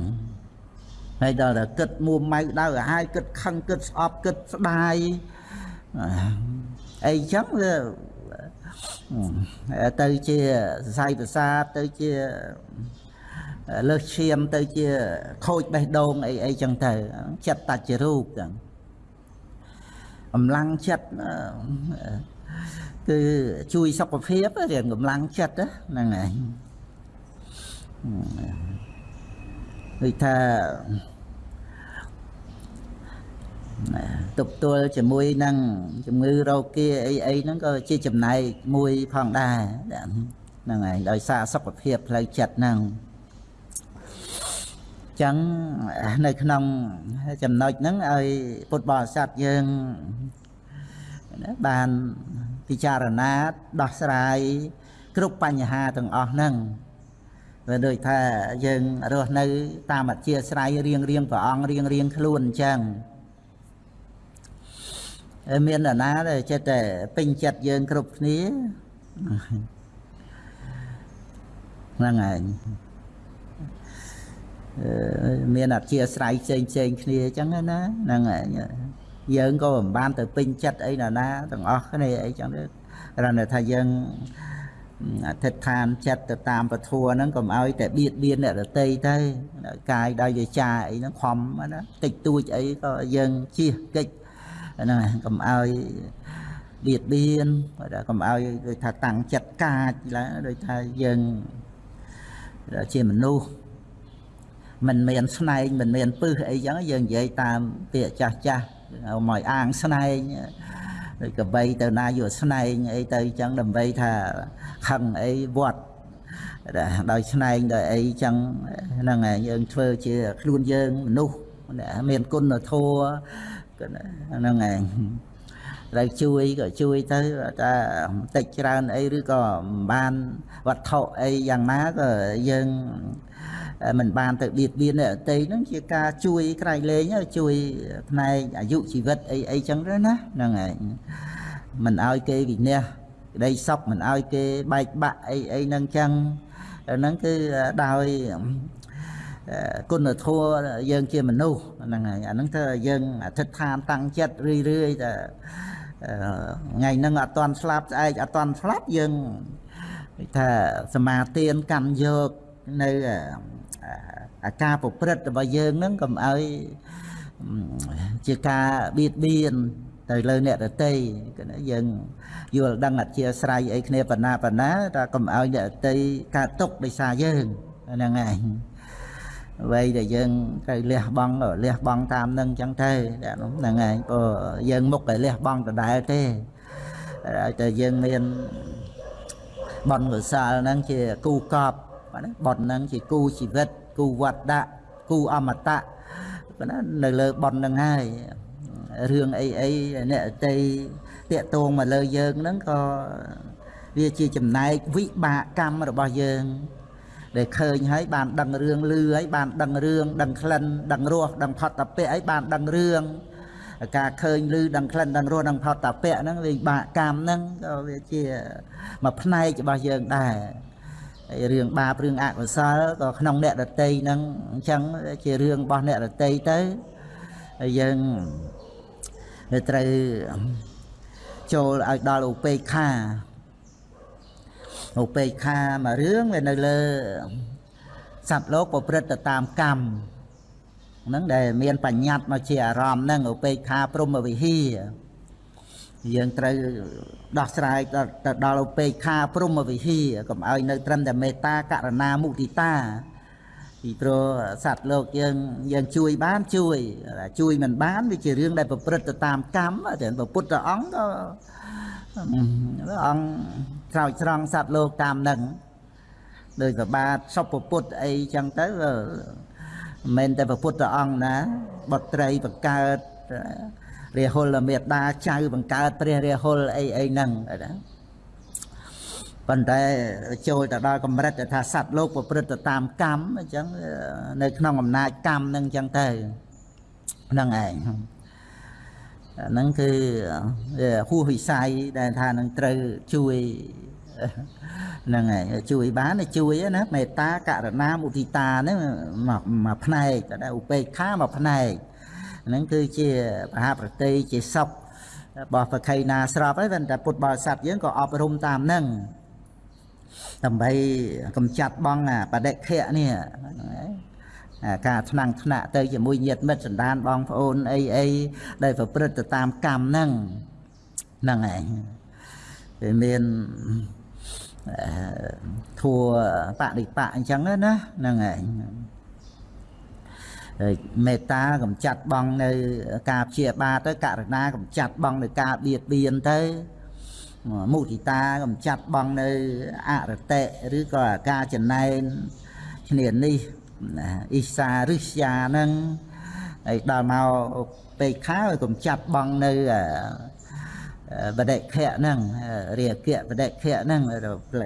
ហើយដល់តែគិតមួម៉ៅដៅឲ្យហើយគិតខឹងគិតស្អប់គិតស្ដាយអីចឹងវាទៅជាសរសៃប្រសាទទៅជាលើសឈាមទៅជាខូចបេះដូងអីអីចឹងទៅចិត្តតច្ចរូបចឹង កម្លាំងចិត្តគឺជួយសុខភាពរៀងកម្លាំងចិត្តហ្នឹងឯងដូចថាទប់ទល់ជាមួយនឹងជំងឺរោគាអីអីហ្នឹងក៏ជាចំណែកមួយផងដែរហ្នឹងហើយដោយសារសុខភាពផ្លូវចិត្តហ្នឹង ចឹងនៅក្នុងចំណុចហ្នឹងឲ្យពុទ្ធបរិស័ទយើងបានពិចារណាដោះស្រាយគ្រប់បញ្ហាទាំងអស់ហ្នឹងវាដូចថាយើងរស់នៅ តាមអធិស្ស្រ័យរៀងរៀងព្រះអង្គរៀងរៀងខ្លួនអញ្ចឹងមាននរណាដែលចិត្តតែពេញចិត្តយើងគ្រប់គ្នាហ្នឹងហើយ មានអធិស្ស្រ័យផ្សេងផ្សេងគ្នាអញ្ចឹងណាហ្នឹងហើយយើងក៏មិនបានទៅពេញចិត្តអីណាណាទាំងអស់គ្នាអីចឹងទេគ្រាន់តែថាយើងអធិដ្ឋានចិត្តទៅតាមពធហ្នឹងកុំឲ្យតែបៀតបៀនអ្នកដតីទៅកាយដោយវាចាអីហ្នឹងខំណាតិចតួចអីក៏យើងជៀសកិច្ចហ្នឹងកុំឲ្យបៀតបៀនកុំឲ្យដូចថាតាំងចិត្តកាចឡើងដូចថាយើងជាមនុស្ស មិនមានស្នែងមិនមានពឹសអីចឹងយើងនិយាយតាមពាក្យចាស់ចាស់មកអាងស្នែងដូចកបីទៅណាយកស្នែងអីទៅចឹងដើម្បីថាខឹងអីវត្តដោយស្នែងដោយអីចឹងហ្នឹងហើយយើងធ្វើជាខ្លួនយើងមនុស្សមានគុណធម៌ហ្នឹងឯងត្រូវជួយក៏ជួយទៅតែបន្តិចច្រើនអីឬក៏មិនបានវត្ថុអីយ៉ាងណាក៏យើង មិនបានទៅបៀតបៀនអ្នកអតីហ្នឹងជាការជួយក្រៃលែងជួយផ្នែកអាយុជីវិតអីអីចឹងទៅណាហ្នឹងឯងមិនឲ្យគេវិន័យក្តីសពមិនឲ្យគេបែកបាក់អីអីហ្នឹងចឹងហ្នឹងគឺដោយគុណធម៌យើងជាមនុស្សហ្នឹងហើយអាហ្នឹងទៅយើងអធិដ្ឋានតាំងចិត្តរឿយរឿយតែថ្ងៃហ្នឹងអត់តន់ស្លាប់ស្អែកអត់តន់ស្លាប់យើងថាសមាទានកម្មយកនៅ អាការប្រព្រឹត្តរបស់យើងហ្នឹងកុំឲ្យជាការបៀតបៀនទៅលើអ្នកដតីយើងយល់ដឹងអធិស្រ័យអីគ្នាបណ្ណាបណ្ណាតែកុំឲ្យអ្នកដតីកើតទុកដោយសារយើងហ្នឹងឯងអ្វីដែលយើងត្រូវលះបង់លះបង់តាមនឹងចឹងទៅហ្នឹងឯងព្រោះយើងមុខតែលះបង់ដដែលទេហើយតែយើងមានបនកុសលហ្នឹងជាគូកប់បនហ្នឹងជាគូជីវិត គូវត្តៈគូអមតៈណានៅលើបនហ្នឹងហើយរឿងអីអីអ្នកតីតាកតងមកលើយើងហ្នឹងក៏វាជាចំណែកវិបាកកម្មរបស់យើង ដែលឃើញហើយបានដឹងរឿងលឺហើយបានដឹងរឿងដឹងក្លិនដឹងរសដឹងផតតពៈហើយបានដឹងរឿងការឃើញឮដឹងក្លិនដឹងរសដឹងផតតពៈហ្នឹងវាបាកកម្មហ្នឹងក៏វាជាមួយផ្នែករបស់យើងដែរហើយ រឿងបាបរឿងអកុសលក៏ក្នុងអ្នកដតីហ្នឹងអញ្ចឹងជារឿងរបស់អ្នកដតីទៅហើយយើងវាត្រូវចូលឲ្យដល់ឧបេក្ខាឧបេក្ខាមួយរឿងវានៅលើសត្វលោកប្រព្រឹត្តទៅតាមកម្មហ្នឹងដែលមានបញ្ញត្តិមកជាអារម្មណ៍ហ្នឹងឧបេក្ខាព្រមវិហារ យើងត្រូវដោះស្រាយទៅដល់ឧបេក្ខាព្រមវិហារកុំឲ្យនៅត្រឹមតែមេត្តាករណាមុទិតាពីព្រោះសត្វលោកយើងយើងជួយបានជួយជួយមិនបានវាជារឿងដែលប្រព្រឹត្តទៅតាមកម្មតែព្រះពុទ្ធអង្គក៏អង្គស្រោចស្រង់សត្វលោកតាមនឹងដោយប្របាទសុពពុទ្ធអីចឹងទៅមិនមែនតែព្រះពុទ្ធអង្គណាបុត្រីបង្កើត រាហុលមេដាចៅបង្កើតព្រះរាហុលអីអីហ្នឹងណាប៉ុន្តែចូលទៅដល់កម្រិតថាសត្វលោកប្រព្រឹត្តទៅតាមកម្មអញ្ចឹងនៅក្នុងអំណាចកម្មហ្នឹងអញ្ចឹងទៅហ្នឹងឯងហ្នឹងគឺហួសវិស័យដែលថានឹងត្រូវជួយហ្នឹងហើយជួយបានជួយណាមេត្តាករណាមុទិតាហ្នឹងមួយផ្នែកតែឧបេក្ខាមួយផ្នែក ហ្នឹងគឺជាមហាប្រតិជាសុខរបស់ប្រខៃណាស្របហើយតែពុទ្ធបរិស័ទយើងក៏អប់រំតាមហ្នឹងដើម្បីកំចាត់បងអាបដិខៈនេះការថ្នាំងថ្នាក់ទៅជាមួយញាតិមិត្តសន្តានបងប្អូនអីអីដែលប្រព្រឹត្តទៅតាមកម្មហ្នឹងហ្នឹងឯងវាមានធัวបដិបៈអញ្ចឹងណាហ្នឹងឯង មេត្តាកំចាត់បងនៅការព្យាបាទទៅករណាកំចាត់បងនៅការបៀតបៀនទៅមុទិតាកំចាត់បងនៅអរតិឬក៏ការចំណែនឈ្នានេះអ៊ីសារិស្យាហ្នឹងហើយដល់មកពេកខាឲ្យកំចាត់បងនៅ បដិខៈហ្នឹងរាគៈបដិខៈហ្នឹង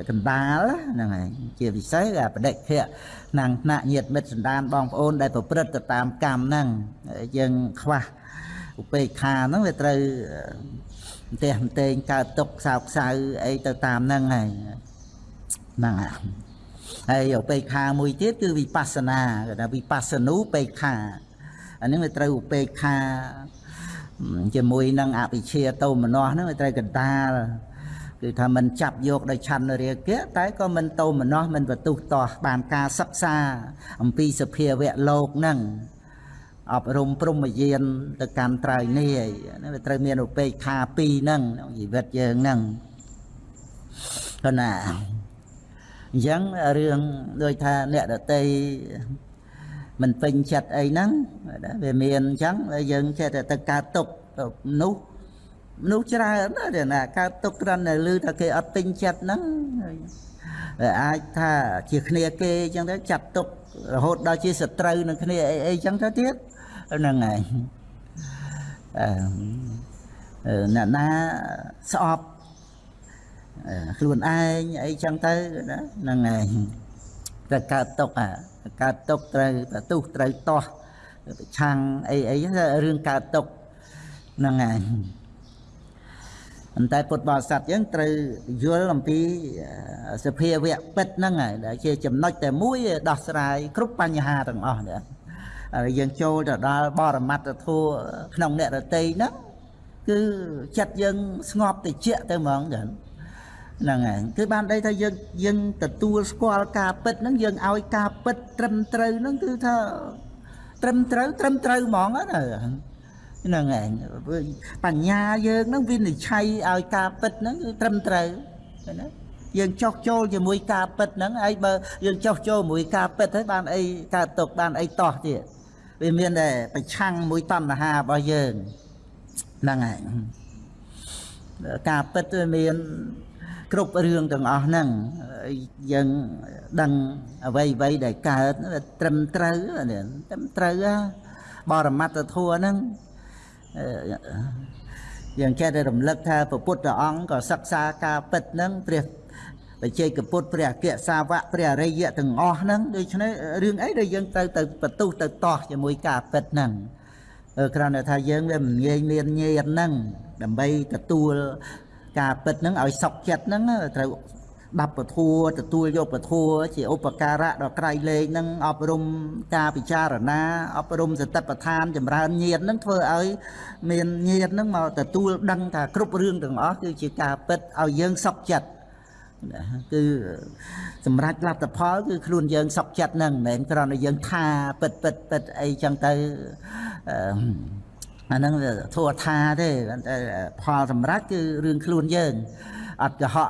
កណ្ដាលហ្នឹងហើយជាពិសេសអាបដិខៈក្នុងថ្នាក់ញាតិមិត្តសន្តានបងប្អូនដែលប្រព្រឹត្តទៅតាមកម្មហ្នឹងយើងខ្វះឧបេក្ខាហ្នឹងវាត្រូវផ្ទះផ្ទែងកើតទុកខ្សោខ្សៅអីទៅតាមហ្នឹងហើយហ្នឹងហើយឧបេក្ខាមួយទៀតគឺវិបស្សនាគេថាវិបស្សនូបេក្ខាអានេះវាត្រូវឧបេក្ខា ជាមួយនឹងអវិជ្ជាតោមនស្សហ្នឹងវាត្រូវកណ្ដាលគឺថាមិនចាប់យកដោយឆន្ទរាគៈតែក៏មិនតោមនស្សមិនបទុះតោះបានការសិក្សាអំពីសភាវៈលោកហ្នឹងអប់រំព្រមយានទៅកាន់ត្រៃនេះហ្នឹងវាត្រូវមានឧបេក្ខាពីរហ្នឹងក្នុងជីវិតយើងហ្នឹងគណាអញ្ចឹងរឿងដូចថាអ្នកដតី មិនពេញចិត្តអីហ្នឹងវាមានអញ្ចឹងយើងចេះតែទៅកើតទុកនោះមនុស្សច្រើនណាស់ណាកើតទុកគ្រាន់តែឮថាគេអត់ពេញចិត្តហ្នឹងអាចថាជាគ្នាគេអញ្ចឹងទៅចាត់ទុករហូតដល់ជាសត្រូវនឹងគ្នាអីអីអញ្ចឹងទៅទៀតហ្នឹងហើយអឺអ្នកណាស្អប់ខ្លួនឯងអីចឹងទៅណាហ្នឹងហើយតែកើតទុកអា កើតទុកត្រូវប្រទុះត្រូវតោះប្រឆាំងអីអីរឿងកើតទុកហ្នឹងហើយប៉ុន្តែពុទ្ធបរិស័ទយើងត្រូវយល់អំពីសភាវៈពិតហ្នឹងហើយដែលជាចំណុចតែមួយដោះស្រាយគ្រប់បញ្ហាទាំងអស់នេះហើយយើងចូលទៅដល់បរមត្តធัวក្នុងអ្នករតីហ្នឹងគឺចិត្តយើងស្ងប់តិចទៅហ្មងចឹង ហ្នឹងហើយគឺបានដីថាយើងយើងទទួលស្គាល់ការពិតហ្នឹងយើងឲ្យការពិតត្រឹមត្រូវហ្នឹងគឺថាត្រឹមត្រូវត្រឹមត្រូវហ្មងណាហ្នឹងឯងបញ្ញាយើងហ្នឹងវិនិច្ឆ័យឲ្យការពិតហ្នឹងគឺត្រឹមត្រូវណាយើងចោះចូលជាមួយការពិតហ្នឹងហើយបើយើងចោះចូលជាមួយការពិតហើយបានអីកើតទុកបានអីតោះទៀតវាមានតែប្រឆាំងមួយតណ្ហារបស់យើងហ្នឹងហើយការពិតវាមាន គ្រប់រឿងទាំងអស់ហ្នឹងយើងដឹងអ្វីអ្វីដែលកើតត្រឹមត្រូវត្រឹមត្រូវបរមត្តធัวហ្នឹងយើងចេះតែរំលឹកថាព្រះពុទ្ធអង្គក៏សិក្សាការពិតហ្នឹងព្រះបច្ចេកពុទ្ធព្រះអគ្គសាវកព្រះអរិយទាំងអស់ហ្នឹងដូច្នេះរឿងអីដែលយើងត្រូវទៅបន្ទុះទៅតោះជាមួយការពិតហ្នឹងគ្រាន់តែថាយើងវាមិនងាយមានញៀនហ្នឹងដើម្បីទទួល ការពិតហ្នឹងឲ្យសុខចិត្តហ្នឹងត្រូវស្ដាប់ពធัวទទួលយកពធัวជាឧបការៈដល់ក្រៃលែងនឹងអប់រំការពិចារណាអប់រំសតិប្បដ្ឋានចម្រើនញាតនឹងធ្វើឲ្យមានញាតនឹងមកទទួលដឹងថាគ្រប់រឿងទាំងអស់គឺជាការពិតឲ្យយើងសុខចិត្តណាគឺសម្រាប់លទ្ធផលគឺខ្លួនយើងសុខចិត្តហ្នឹងមិនមែនគ្រាន់តែយើងថាពិតពិតពិតអីចឹងទៅអឺ អាហ្នឹងធัวថាទេតែផលសម្រាប់គឺរឿងខ្លួនយើងអត់កុហក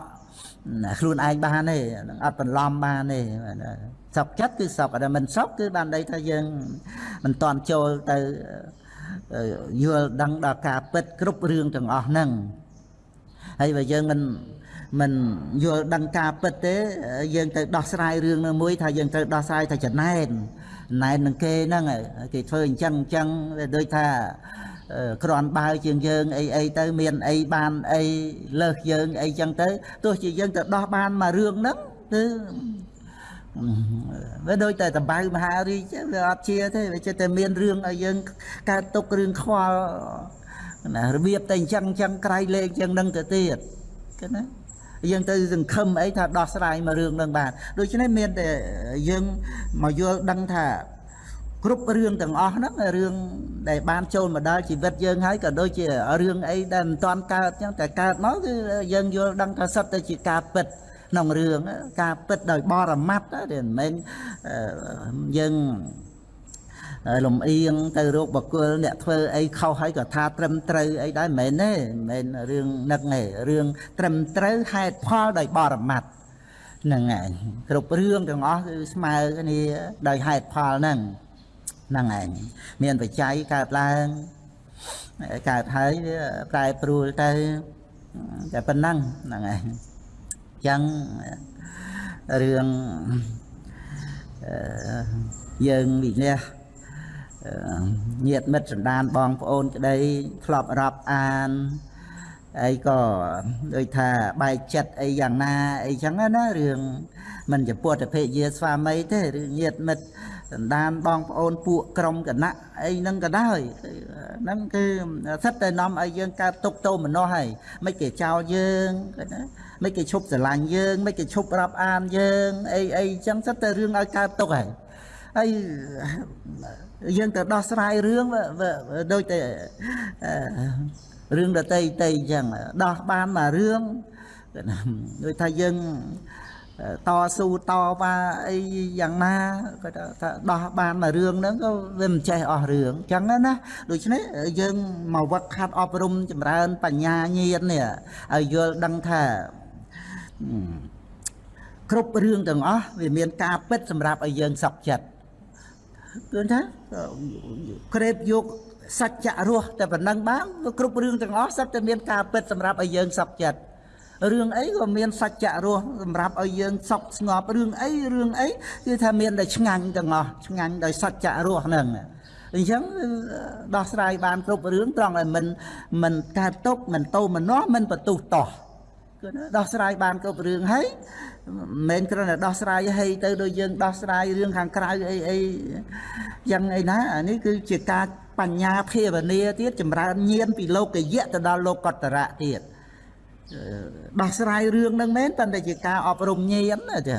ខ្លួនឯងបានទេនឹងអត់បន្លំបានទេសុខចិត្តគឺសុខតែមិនសុខគឺបានន័យថាយើងមិនតន់ចូលទៅយល់ដឹងដល់ការពិតគ្រប់រឿងទាំងអស់ហ្នឹងហើយបើយើងមិនមិនយល់ដឹងការពិតទេយើងទៅដោះស្រាយរឿងនោះមួយថាយើងត្រូវដោះស្រាយថាចំណែនណែននឹងគេហ្នឹងគេធ្វើអញ្ចឹងអញ្ចឹងដូចថា ក្រាន់បើជាងយើងអីអីទៅមានអីបានអីលើសយើងអីចឹងទៅទោះជាយើងទៅដោះបានមករឿងហ្នឹងគឺវាដូចតែតបៅមហារីកវាអត់ជាទេវាចិត្តតែមានរឿងឲ្យយើងកើតទុករឿងខ្វល់ណារបៀបតែអញ្ចឹងអញ្ចឹងក្រៃលេខចឹងនឹងទៅទៀតគឺណាយើងទៅសង្ឃឹមអីថាដោះស្រាយមករឿងនឹងបានដូច្នេះមានតែយើងមកយល់ដឹងថា គ្រប់រឿងទាំងអស់ហ្នឹងរឿងដែលបានចូលមកដល់ជីវិតយើងហើយក៏ដូចជារឿងអីដែលមិនតាន់កើតចឹងតែកើតមកគឺយើងយល់ដឹងថាសិតទៅជាការពិតក្នុងរឿងការពិតដោយបរមត្តទេមិនមែនយើងលំអៀងទៅរោគបកុលអ្នកធ្វើអីខុសហើយក៏ថាត្រឹមត្រូវអីដែរមិនមែនទេមិនមែនរឿងនឹកទេរឿងត្រឹមត្រូវហេតុផលដោយបរមត្តហ្នឹងឯងគ្រប់រឿងទាំងអស់គឺស្មើគ្នាដោយហេតុផលហ្នឹង ហ្នឹងឯងមានបច្ច័យកើតឡើងកើតហើយវាប្រែប្រួលទៅតែប៉ុណ្ណឹងហ្នឹងឯងអញ្ចឹងរឿងយើងវិនិច្ឆ័យញាតិមិត្តសន្តានបងប្អូនក្តីធ្លាប់រាប់អានអីក៏ដូចថាបែកចិត្តអីយ៉ាងណាអីចឹងណារឿងមិនជាពុទ្ធភេយាស្វាមីទេឬញាតិមិត្ត សន្តានបងប្អូនពួកក្រុមគណៈអីហ្នឹងក៏ដោយហ្នឹងគឺសិតតែនាំឲ្យយើងកើតទុកទោមនោះហើយមិនគេចោលយើងណាមិនគេឈប់ស្រឡាញ់យើងមិនគេឈប់រាប់អានយើងអីអីចឹងសិតតែរឿងឲ្យកើតទុកហើយហើយយើងទៅដោះស្រាយរឿងដូចតែរឿងដតីតីអញ្ចឹងដោះបានមករឿងដូចថាយើង តស៊ូតវ៉ាអីយ៉ាងណាក៏ថាដោះបានមករឿងហ្នឹងក៏វាមិនចេះអស់រឿងអញ្ចឹងណាដូច្នេះយើងមកវឹកខាត់អប់រំចម្រើនបញ្ញាញាណនេះឲ្យយល់ដឹងថាគ្រប់រឿងទាំងអស់វាមានការពិតសម្រាប់ឲ្យយើងសុខចិត្តគឺថាក្រេបយកសច្ចៈរស់តែប៉ុណ្ណឹងបានគ្រប់រឿងទាំងអស់សិតតែមានការពិតសម្រាប់ឲ្យយើងសុខចិត្ត រឿងអីក៏មានសច្ចៈរស់សម្រាប់ឲ្យយើងសុខស្ងប់រឿងអីរឿងអីគឺថាមានតែឆ្ងាញ់ទាំងអស់ឆ្ងាញ់ដោយសច្ចៈរស់ហ្នឹងអញ្ចឹងដោះស្រាយបានគ្រប់រឿងត្រង់ឲ្យមិនមិនកើតទុកមិនតោមនោះមិនបន្ទុះតោះគឺដោះស្រាយបានគ្រប់រឿងហើយមិនមែនគ្រាន់តែដោះស្រាយហីទៅដូចយើងដោះស្រាយរឿងខាងក្រៅអីអីយ៉ាងអីណាអានេះគឺជាការបញ្ញាភាវនាទៀតចម្រើនញាណពីលោកយៈទៅដល់លោកតរៈទៀត ដោះស្រាយរឿងហ្នឹងមែនតែតែជាការអប់រំញាណណាចា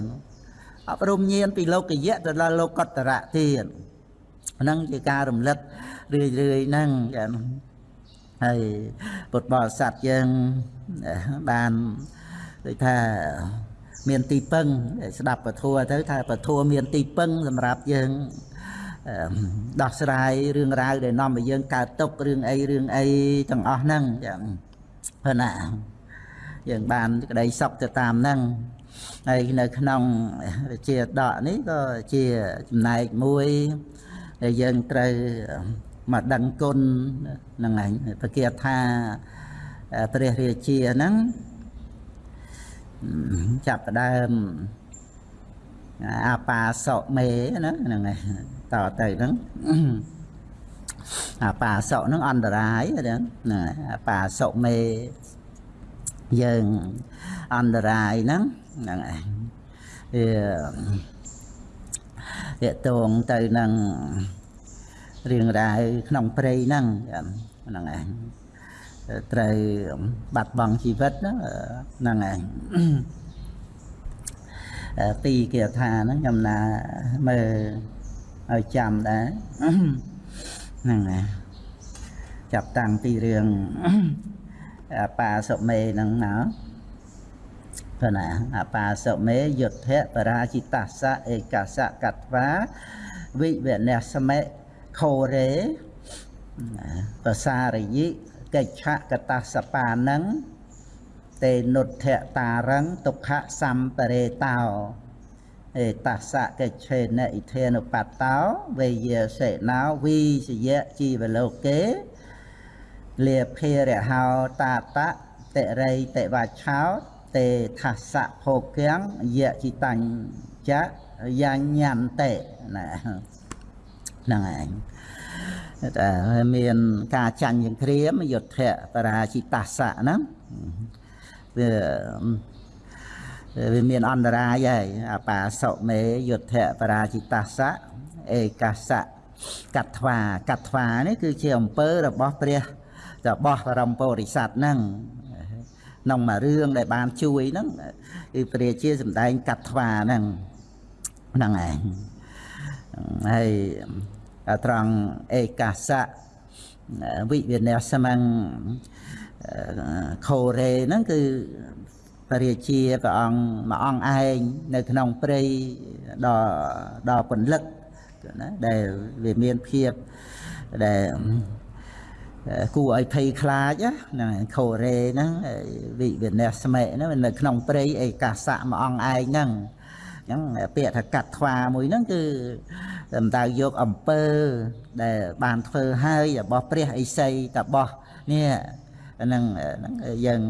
អប់រំញាណពីលោកយៈទៅដល់លោកតរៈទៀតហ្នឹងជាការរំលឹករឿយរឿយហ្នឹងចាហើយពុទ្ធបរិស័ទយើងបានដូចថាមានទីពឹងស្ដាប់ពធัวទៅថាពធัวមានទីពឹងសម្រាប់យើងដោះស្រាយរឿងរ៉ាវដែលនាំឲ្យយើងកើតទុករឿងអីរឿងអីទាំងអស់ហ្នឹងចឹងព្រោះណា យើងបានក្តីសុខទៅតាមហ្នឹងហើយនៅក្នុងជាដកនេះក៏ជាចំណែកមួយដែលយើងត្រូវមកដឹងគុណហ្នឹងឯងប្រកាសថាព្រះរាជាហ្នឹងចាប់ផ្ដើមអាបាសកមេណាហ្នឹងឯងតទៅហ្នឹងអាបាសកហ្នឹងអន្តរាយហ្នឹងអាបាសកមេ យើងអន្តរាយហ្នឹងហ្នឹងឯងវាតងទៅនឹងរឿងរ៉ាវក្នុងព្រៃហ្នឹងហ្នឹងឯងត្រូវបាត់បង់ជីវិតហ្នឹងហ្នឹងឯងពីរគាថាហ្នឹងខ្ញុំណាមើលឲ្យចាំដែរហ្នឹងណាចាប់តាំងពីរឿង បាសុមេហ្នឹងណាព្រោះណាអបាសុមេយុទ្ធៈបរាជិតសៈឯកសៈកត្វាវិវនស្មេខោរេបសារយិកិច្ឆកតសបានឹងតេនុទ្ធៈតារੰទុក្ខសម្បរេតោអេតសៈកិច្ឆេនអ៊ីធេនុបតោវេយសេណោវីសយៈជីវលោកេ លាភេរហោតាតៈតិរៃតិវច្ឆោតេថាសៈភោគៀងយៈជីតាញ់ចៈយាញ្ញន្តេណាហ្នឹងឯងតែមានការចាញ់យ៉ាងក្រៀមយុទ្ធៈបរាជិតាសៈហ្នឹងវាវាមានអន្តរាយហើយអបាសុមេយុទ្ធៈបរាជិតាសៈឯកាសៈកត្វាកត្វានេះគឺជាអំពើរបស់ព្រះ របស់បរមពុរិស័ទហ្នឹងក្នុងមួយរឿងដែលបានជួយហ្នឹងគឺព្រះជាសម្ដែងកត្វាហ្នឹងហ្នឹងឯងហើយត្រង់ឯកាសៈវិវិនស្មੰខូរ៉េហ្នឹងគឺព្រះរាជាព្រះអង្គមួយអង្គឯងនៅក្នុងព្រៃដ៏ដ៏ពន្លឹកណាដែលវាមានភាពដែល គួរឲ្យភ័យខ្លាចហ្នឹងខូរ៉េហ្នឹងវិវិនស្មេហ្នឹងនៅក្នុងព្រៃឯកាសៈមួយអង្គឯងហ្នឹងអញ្ចឹងពាក្យថាកាត់ថ្វាមួយហ្នឹងគឺសំដៅយកអំពើដែលបានធ្វើហើយរបស់ព្រះអិសីតបោះនេះហ្នឹងហ្នឹងយើង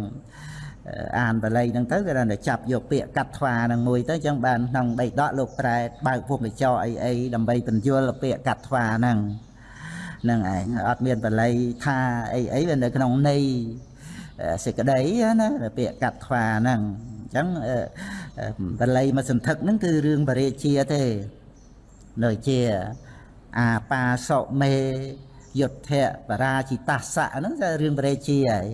អានបល័យហ្នឹងទៅគេថាចាប់យកពាក្យកាត់ថ្វាហ្នឹងមួយទៅអញ្ចឹងបានក្នុងដីដកលោកប្រែបើកភូមិចោអីអីដើម្បីបញ្យល់ពាក្យកាត់ថ្វាហ្នឹងហ្នឹងឯងអត់មានបល័យថាអីអីវានៅក្នុងន័យសេចក្តីណាពាក្យកាត់ថ្វាហ្នឹងអញ្ចឹងបល័យមកសន្ធឹកហ្នឹងគឺរឿងបរិជាទេនៅជាអាបាសុមេយុទ្ធៈបរាជិតាសៈហ្នឹងគឺរឿងបរិជាហើយ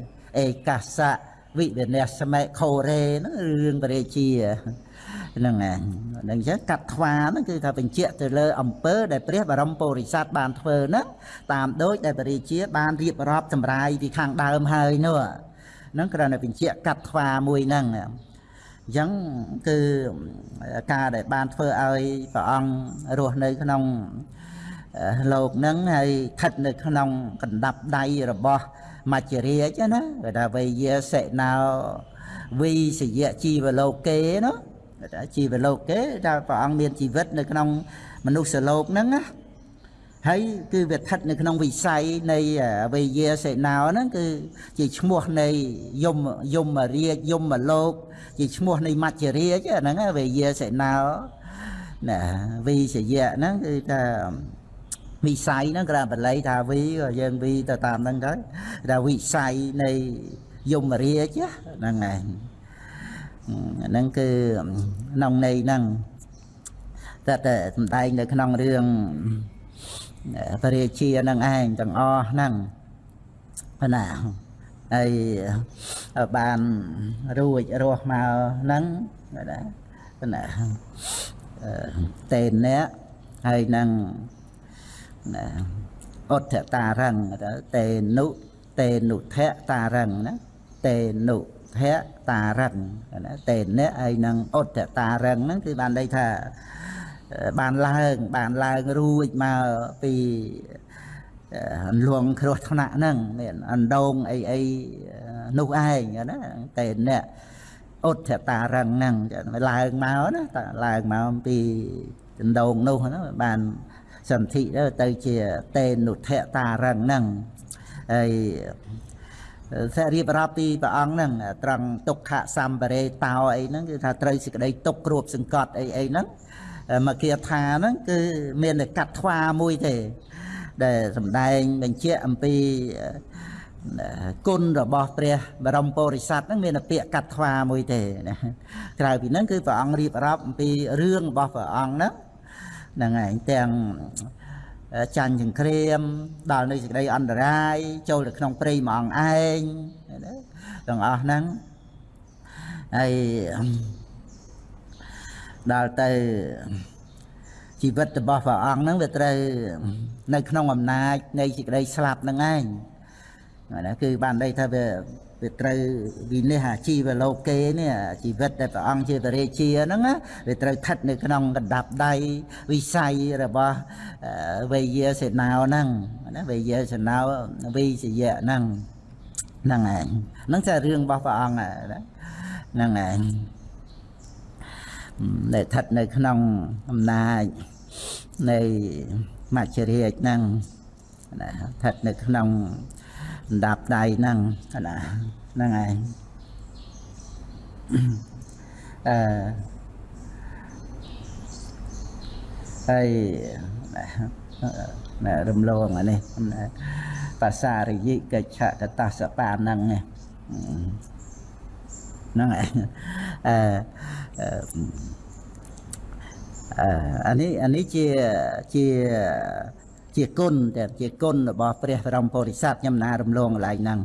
ឯកាសៈវិវិនស្មេខូរ៉េហ្នឹងរឿងបរិជា ហ្នឹងឯងហ្នឹងចឹងកាត់ថ្វាហ្នឹងគឺថាបញ្ជាក់ទៅលើអំពើដែលព្រះបរមពុរិស័ទបានធ្វើហ្នឹងតាមដូចដែលបរិជាបានរៀបរាប់សម្រាយពីខាងដើមហើយនោះហ្នឹងគ្រាន់តែបញ្ជាក់កាត់ថ្វាមួយហ្នឹងអញ្ចឹងគឺការដែលបានធ្វើឲ្យព្រះអង្គរស់នៅក្នុងលោកហ្នឹងហើយស្ថិតនៅក្នុងកណ្ដាប់ដៃរបស់មច្ចរាជណាគេថាវេយាសិណោវិសយៈជីវលោកេណាគេថា ជីវលោកេថាព្រះអង្គមានជីវិតនៅក្នុងមនុស្សលោកហ្នឹងណាហើយគឺវាស្ថិតនៅក្នុងវិស័យនៃវេយាសេណោហ្នឹងគឺជាឈ្មោះនៃយមយមរាជយមលោក ជាឈ្មោះនៃមច្ចរាជហ្នឹងវេយាសេណោណាវិសយៈហ្នឹងគឺថាវិស័យហ្នឹងក្រៅបល័យថាវីក៏យើងវីទៅតាមហ្នឹងទៅថាវិស័យនៃយមរាជហ្នឹងឯង ហ្នឹងគឺក្នុងន័យហ្នឹងតែតែសំដែងនៅក្នុងរឿងព្រះរាជានឹងឯងទាំងអស់ហ្នឹងណាហើយបានរួចរស់មកហ្នឹងណាណាតេនអ្នកហើយនឹងណាអុទ្ធតារੰតេនុតេនុថៈតារੰណាតេនុ ថៈតារੰណាតេអ្នកហើយនឹងអុទ្ធតារੰហ្នឹងគឺបានន័យថាបានឡើងបានឡើងរួចមកពីអន្លងគ្រោះថ្នាក់ហ្នឹងមានអណ្ដូងអីអីនោះឯងណាតែអ្នកអុទ្ធតារឹងហ្នឹងឡើងមកណាតឡើងមកពីដណ្ដូងនោះណាបានសន្ធិទៅជាតេនុថតារឹងហ្នឹងហើយ តែរៀបរាប់ពីព្រះអង្គហ្នឹងត្រង់ទុក្ខសម្បរេតោអីហ្នឹងគឺថាត្រូវសេចក្តីទុក្ខគ្របសង្កត់អីអីហ្នឹងមកគាថាហ្នឹងគឺមានតែកាត់ថ្វាមួយទេ ដែលសំដែងបញ្ជាក់អំពីគុណរបស់ព្រះបរមពុរិស័ទហ្នឹងមានតែពាក្យកាត់ថ្វាមួយទេណាក្រៅពីហ្នឹងគឺព្រះអង្គរៀបរាប់អំពីរឿងរបស់ព្រះអង្គហ្នឹងហ្នឹងឯងទាំង ចាញ់ចង្គ្រាម ដល់នៅសេចក្តីអន្តរាយចូលទៅក្នុងព្រៃមួយអង្គឯងទាំងអស់ហ្នឹងហើយដល់ទៅជីវិតរបស់ព្រះអង្គហ្នឹងវាត្រូវនៅក្នុងអំណាចនៃសេចក្តីស្លាប់ហ្នឹងឯងណាគឺបានន័យថាវា វាត្រូវវិនិច្ឆ័យអាជីវលោកេនេះជីវិតដែលព្រះអង្គជាបរិជាហ្នឹងវាត្រូវស្ថិតនៅក្នុងកណ្ដាប់ដៃវិស័យរបស់វេយាសេនាហ្នឹងណាវេយាសេនាវិសយៈហ្នឹងហ្នឹងឯងហ្នឹងជារឿងរបស់ព្រះអង្គហ្នឹងឯងដែលស្ថិតនៅក្នុងអំណាចនៃមច្ចរាជហ្នឹងណាស្ថិតនៅក្នុងដ ណ្ដាប់ដៃហ្នឹងណាហ្នឹងឯងអឺហើយណារំលងអានេះភាសារិយិកិច្ឆកតសបាហ្នឹងហ្នឹងឯងអឺអឺអានេះអានេះជាជា ជាគុណតែជាគុណរបស់ព្រះបរមពុរិស័ទខ្ញុំណារំលងកន្លែងហ្នឹង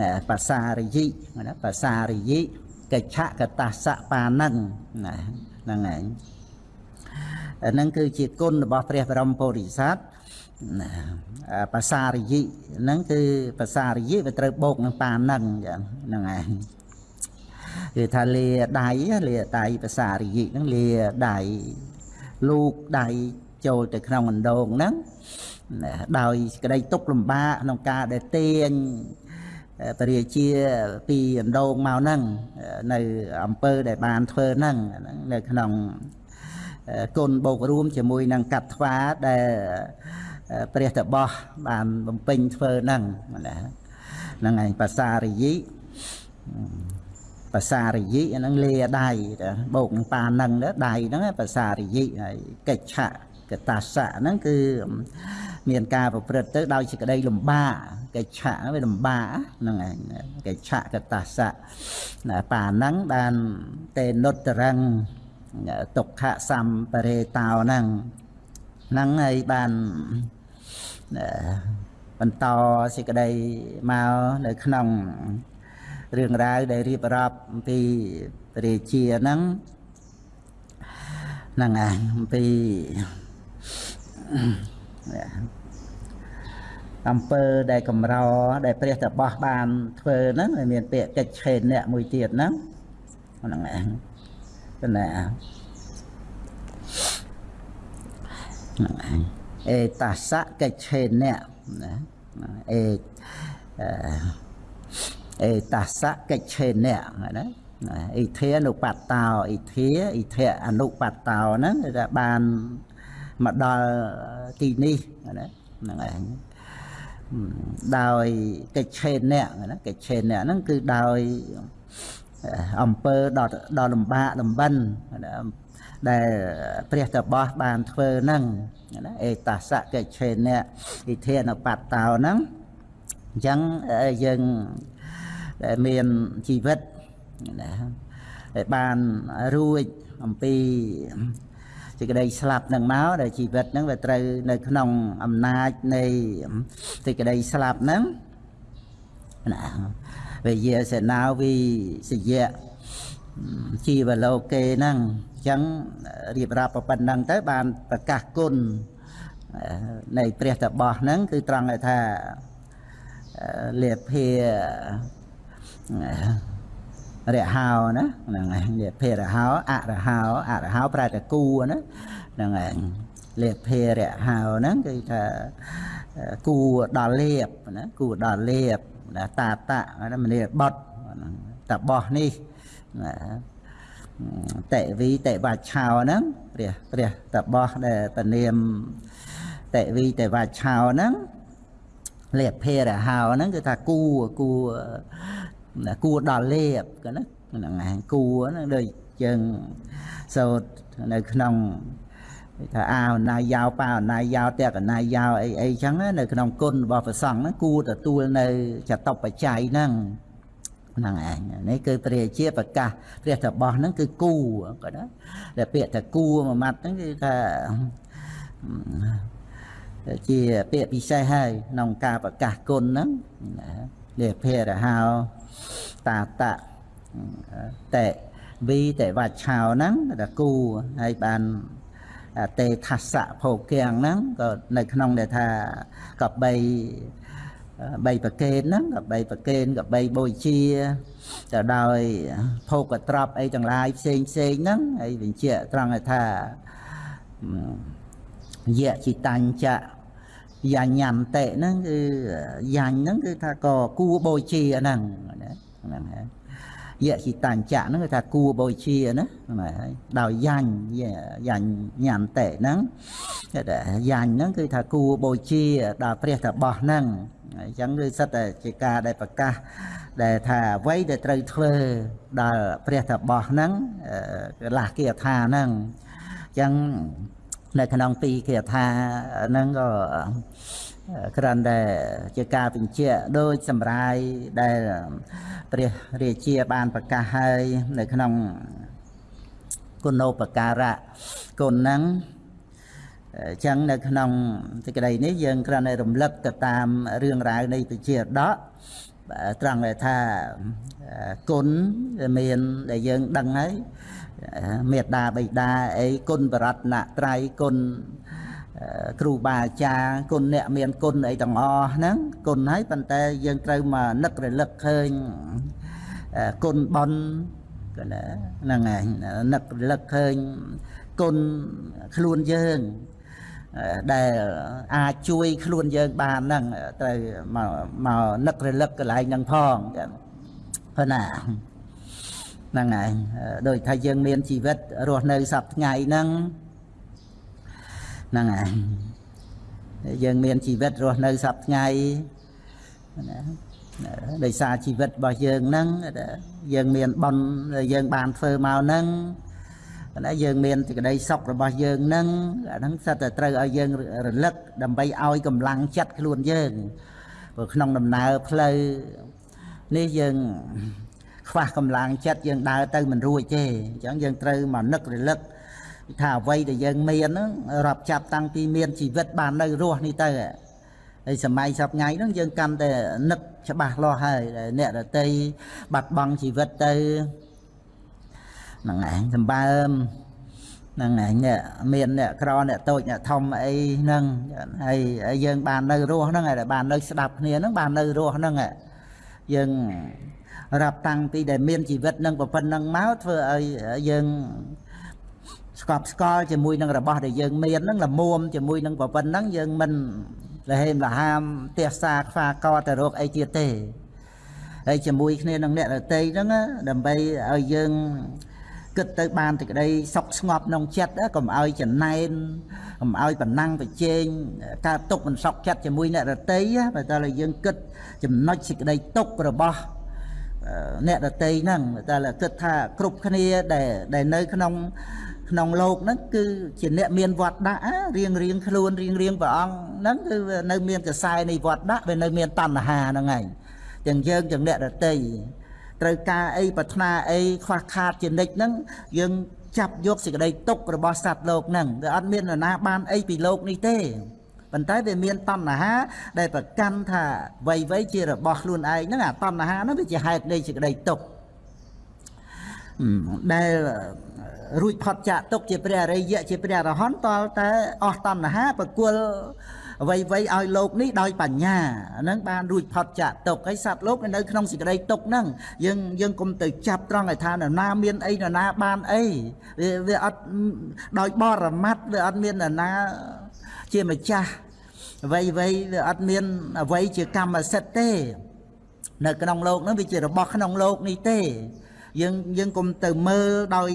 ណាបាសារិយិណាបាសារិយិកិច្ឆកតសបានឹងណាហ្នឹងឯងអាហ្នឹងគឺជាគុណរបស់ព្រះបរមពុរិស័ទណាបាសារិយិហ្នឹងគឺបាសារិយិវាត្រូវបូកនឹងប៉ានឹងចឹងហ្នឹងឯងគឺថាលាដៃលាដៃភាសារិយិហ្នឹងលាដៃលូកដៃចូលទៅក្នុងអណ្ដូងហ្នឹង ដោយក្តីទុកលំបាកក្នុងការដែលទាញពរាជាពីអណ្ដូងមកហ្នឹងនៅអង្គើដែលបានធ្វើហ្នឹងនៅក្នុងគុណបូករួមជាមួយនឹងកាត់ថ្វាដែលព្រះតបោះបានបំពេញធ្វើហ្នឹងណាហ្នឹងឯងភាសារិយិភាសារិយិហ្នឹងលាដៃបូកនឹងប៉ាហ្នឹងដៃហ្នឹងភាសារិយិហើយកិច្ឆៈ កតាសៈហ្នឹងគឺមានការប្រព្រឹត្តទៅដោយសេចក្តីលំបាកកិច្ឆៈវាលំបាកហ្នឹងឯងកិច្ឆៈកតាសៈប៉ាហ្នឹងបានតេនុត្តរងទុក្ខសម្បរេតោហ្នឹងហ្នឹងហើយបានបន្តសេចក្តីមកនៅក្នុងរឿងរ៉ាវដែលរៀបរាប់អំពីរាជាហ្នឹងហ្នឹងឯងអំពី អំពើដែលកម្រដែលព្រះតបោះបានធ្វើហ្នឹងហើយមានពាក្យកិច្ចឆេនអ្នកមួយទៀតហ្នឹងហ្នឹងឯងប៉ុន្តែហ្នឹងឯងអេតាសៈកិច្ចឆេនអ្នកណាអេអេតាសៈកិច្ចឆេនអ្នកណាអ៊ីធានុបតោអ៊ីធាអ៊ីធៈអនុបតោហ្នឹងគឺថាបាន មកដល់ទីនេះណាហ្នឹងឯងដោយកិច្ចឆេនអ្នកណាកិច្ចឆេនអ្នកហ្នឹងគឺដោយអំពើដល់ដល់លំបាកលំបិនដែលព្រះតបោះបានធ្វើហ្នឹងណាអេតាសៈកិច្ចឆេនអ្នកវិធានបតតោហ្នឹងអញ្ចឹងយើងដែលមានជីវិតណាដែលបានរួចអំពី សេចក្តីស្លាប់នឹងមកដែលជីវិតហ្នឹងវាត្រូវនៅក្នុងអំណាចនៃសេចក្តីស្លាប់ហ្នឹងណាវិយាសេនាវិសយៈជីវលោកេហ្នឹងអញ្ចឹងរៀបរាប់ប៉ុណ្ណឹងទៅបានប្រកាសគុណនៃព្រះតបោះហ្នឹងគឺត្រង់ថាលៀភា រហោណាហ្នឹងហើយលេភេរហោអរហោអរហោប្រែតែគូណាហ្នឹងហើយលេភេរហោហ្នឹងគឺថាគូដល់លៀបណាគូដល់លៀបណាតាតៈណាមនីបត់តបោះនេះណាតេវីតេវាឆោហ្នឹងព្រះព្រះតបោះដែលពនាមតេវីតេវាឆោហ្នឹងលៀបភេរហោហ្នឹងគឺថាគូគូ គួរដល់លេបក៏ណាហ្នឹងឯងគួរហ្នឹងដូចយើងសូត្រនៅក្នុងថាអាវណាយោប៉ាណាយោតេកណាយោអីអីចឹងនៅក្នុងគុណរបស់ព្រះសង្ឃហ្នឹងគួរទទួលនៅចតបច្ច័យហ្នឹងហ្នឹងឯងនេះគឺព្រះជាប្រកាសព្រះតបោះហ្នឹងគឺគូក៏ណាតែពាក្យថាគូមួយម៉ាត់ហ្នឹងគឺថាជាពាក្យពិសេសហើយក្នុងការប្រកាសគុណហ្នឹងលាភេរហោ តាតៈតេវីតេវច្ឆោហ្នឹងតែគូហើយបានតេថស្សៈភោគៀងហ្នឹងក៏នៅក្នុងដែលថាកបីបីប្រកេនហ្នឹងកបីប្រកេនកបីបូជាទៅដោយភោគត្រប់អីទាំងឡាយផ្សេងផ្សេងហ្នឹងហើយបញ្ជាក់ត្រង់ថាយៈចិតញ្ចៈ យ៉ាញ៉ាំតេហ្នឹងគឺយ៉ាញ់ហ្នឹងគឺថាក៏គួបូជាហ្នឹងណាហ្នឹងហើយយៈចិតញ្ចៈហ្នឹងគឺថាគួបូជាណាហ្នឹងហើយដោយយ៉ាញ់យ៉ាញ់ញ៉ាំតេហ្នឹងគេថាយ៉ាញ់ហ្នឹងគឺថាគួបូជាដល់ព្រះតបោះហ្នឹងអញ្ចឹងគឺសិតតែជាការដែលប្រកាសដែលថាអ្វីដែលត្រូវធ្វើដល់ព្រះតបោះហ្នឹងកលាស់គាថាហ្នឹងអញ្ចឹង នៅក្នុងពីគាថាហ្នឹងក៏គ្រាន់តែជាការបញ្ជាក់ដូចសម្រាយដែលព្រះរាជាបានប្រកាសហើយនៅក្នុងគុណោបការៈគុណហ្នឹងអញ្ចឹងនៅក្នុងសេចក្តីនេះយើងគ្រាន់តែរំលឹកទៅតាមរឿងរ៉ាវនៃពជាដកត្រង់ថាគុណមានដែលយើងដឹងហើយ មេត្តាបិតាអីគុណបរតនត្រ័យគុណគ្រូបាអាចារ្យគុណអ្នកមានគុណអីទាំងអស់ហ្នឹងគុណហើយប៉ុន្តែយើងត្រូវមកនឹករលឹកឃើញគុណបនហ្នឹងហើយនឹករលឹកឃើញគុណខ្លួនយើងដែលអាចជួយខ្លួនយើងបានហ្នឹងត្រូវមកមកនឹករលឹកកន្លែងហ្នឹងផងព្រោះណា ហ្នឹងហើយដូចថាយើងមានជីវិតរស់នៅសប្ថ្ងៃហ្នឹងហ្នឹងហើយយើងមានជីវិតរស់នៅសប្ថ្ងៃណាដោយសារជីវិតរបស់យើងហ្នឹងយើងមានបន់យើងបានធ្វើមកហ្នឹងណាយើងមានសេចក្តីសុខរបស់យើងហ្នឹងអាហ្នឹងសិតតែត្រូវឲ្យយើងរលឹកដើម្បីឲ្យកម្លាំងចិត្តខ្លួនយើងព្រោះក្នុងដំណើរផ្លូវនេះយើង ខ្វះកម្លាំងចិត្តយើងដើរទៅមិនរួចទេអញ្ចឹងយើងត្រូវមកនឹករលឹកថាអ្វីដែលយើងមានហ្នឹងរាប់ចាប់តាំងពីមានជីវិតបាននៅរស់នេះទៅហើយសម័យសពថ្ងៃហ្នឹងយើងកាន់តែនឹកច្បាស់លាស់ហើយអ្នកដតីបាត់បង់ជីវិតទៅហ្នឹងឯងសម្បើមហ្នឹងឯងអ្នកមានអ្នកក្រអ្នកតូចអ្នកធំអីហ្នឹងហើយយើងបាននៅរស់ហ្នឹងហើយបាននៅស្ដាប់គ្នាហ្នឹងបាននៅរស់ហ្នឹងយើង រាប់តាំងពីដែលមានជីវិតនឹងប៉ុណ្ណឹងមកធ្វើឲ្យយើងស្កប់ស្កល់ជាមួយនឹងរបស់ដែលយើងមានហ្នឹងល្មមជាមួយនឹងប៉ុណ្ណឹងយើងមិនលហេមលហាមទះសាខ្វាកទៅរកអីទៀតទេហើយជាមួយគ្នានឹងអ្នករតីហ្នឹងដើម្បីឲ្យយើងគិតទៅបានតែក្តីសុខស្ងប់ក្នុងចិត្តកុំឲ្យចំណែនកុំឲ្យបណ្ណាំងប្រជែងកើតទុកមិនសុខចិត្តជាមួយអ្នករតីបើតើយើងគិតចំណុចសេចក្តីទុករបស់ អ្នកដតីហ្នឹងតែគិតថាគ្រប់គ្នាដែលដែលនៅក្នុងក្នុងโลกហ្នឹងគឺជាអ្នកមានវត្តដាក់រៀងរៀងខ្លួនរៀងរៀងព្រះអង្គហ្នឹងគឺនៅមានកសែនៃវត្តដាក់វានៅមានតណ្ហាហ្នឹងឯងទាំងយើងទាំងអ្នកដតីត្រូវការអីប្រាថ្នាអីខ្វះខាតជានិច្ចហ្នឹងយើងចាប់យកសេចក្តីទុករបស់សត្វលោកហ្នឹងវាអត់មាននរណាបានអីពីលោកនេះទេ ប៉ុន្តែវាមានតណ្ហាដែលប្រកាន់ថាវ័យវ័យជារបស់ខ្លួនឯងហ្នឹងអាតណ្ហាហ្នឹងវាជាហេតុនៃសេចក្តីទុក្ខដែលរួចផុតចាកទុកជាព្រះអរិយៈជាព្រះអរហន្តតលតែអស់តណ្ហាប្រគល់អ្វីអ្វីឲ្យលោកនេះដោយបញ្ញាហ្នឹងបានរួចផុតចាកទុកហើយសត្វលោកនៅក្នុងសេចក្តីទុកហ្នឹងយើងយើងគុំទៅចាប់ត្រង់ឲ្យថានរណាមានអីនរណាបានអីវាវាអត់ដោយបរមត្តវាអត់មាននរណា ជាម្ចាស់អ្វីអ្វីវាអត់មានអ្វីជាកម្មសិទ្ធិទេ នៅក្នុងโลกហ្នឹងវាជារបស់ក្នុងโลกនេះទេយើងយើងកុំទៅមើលដោយ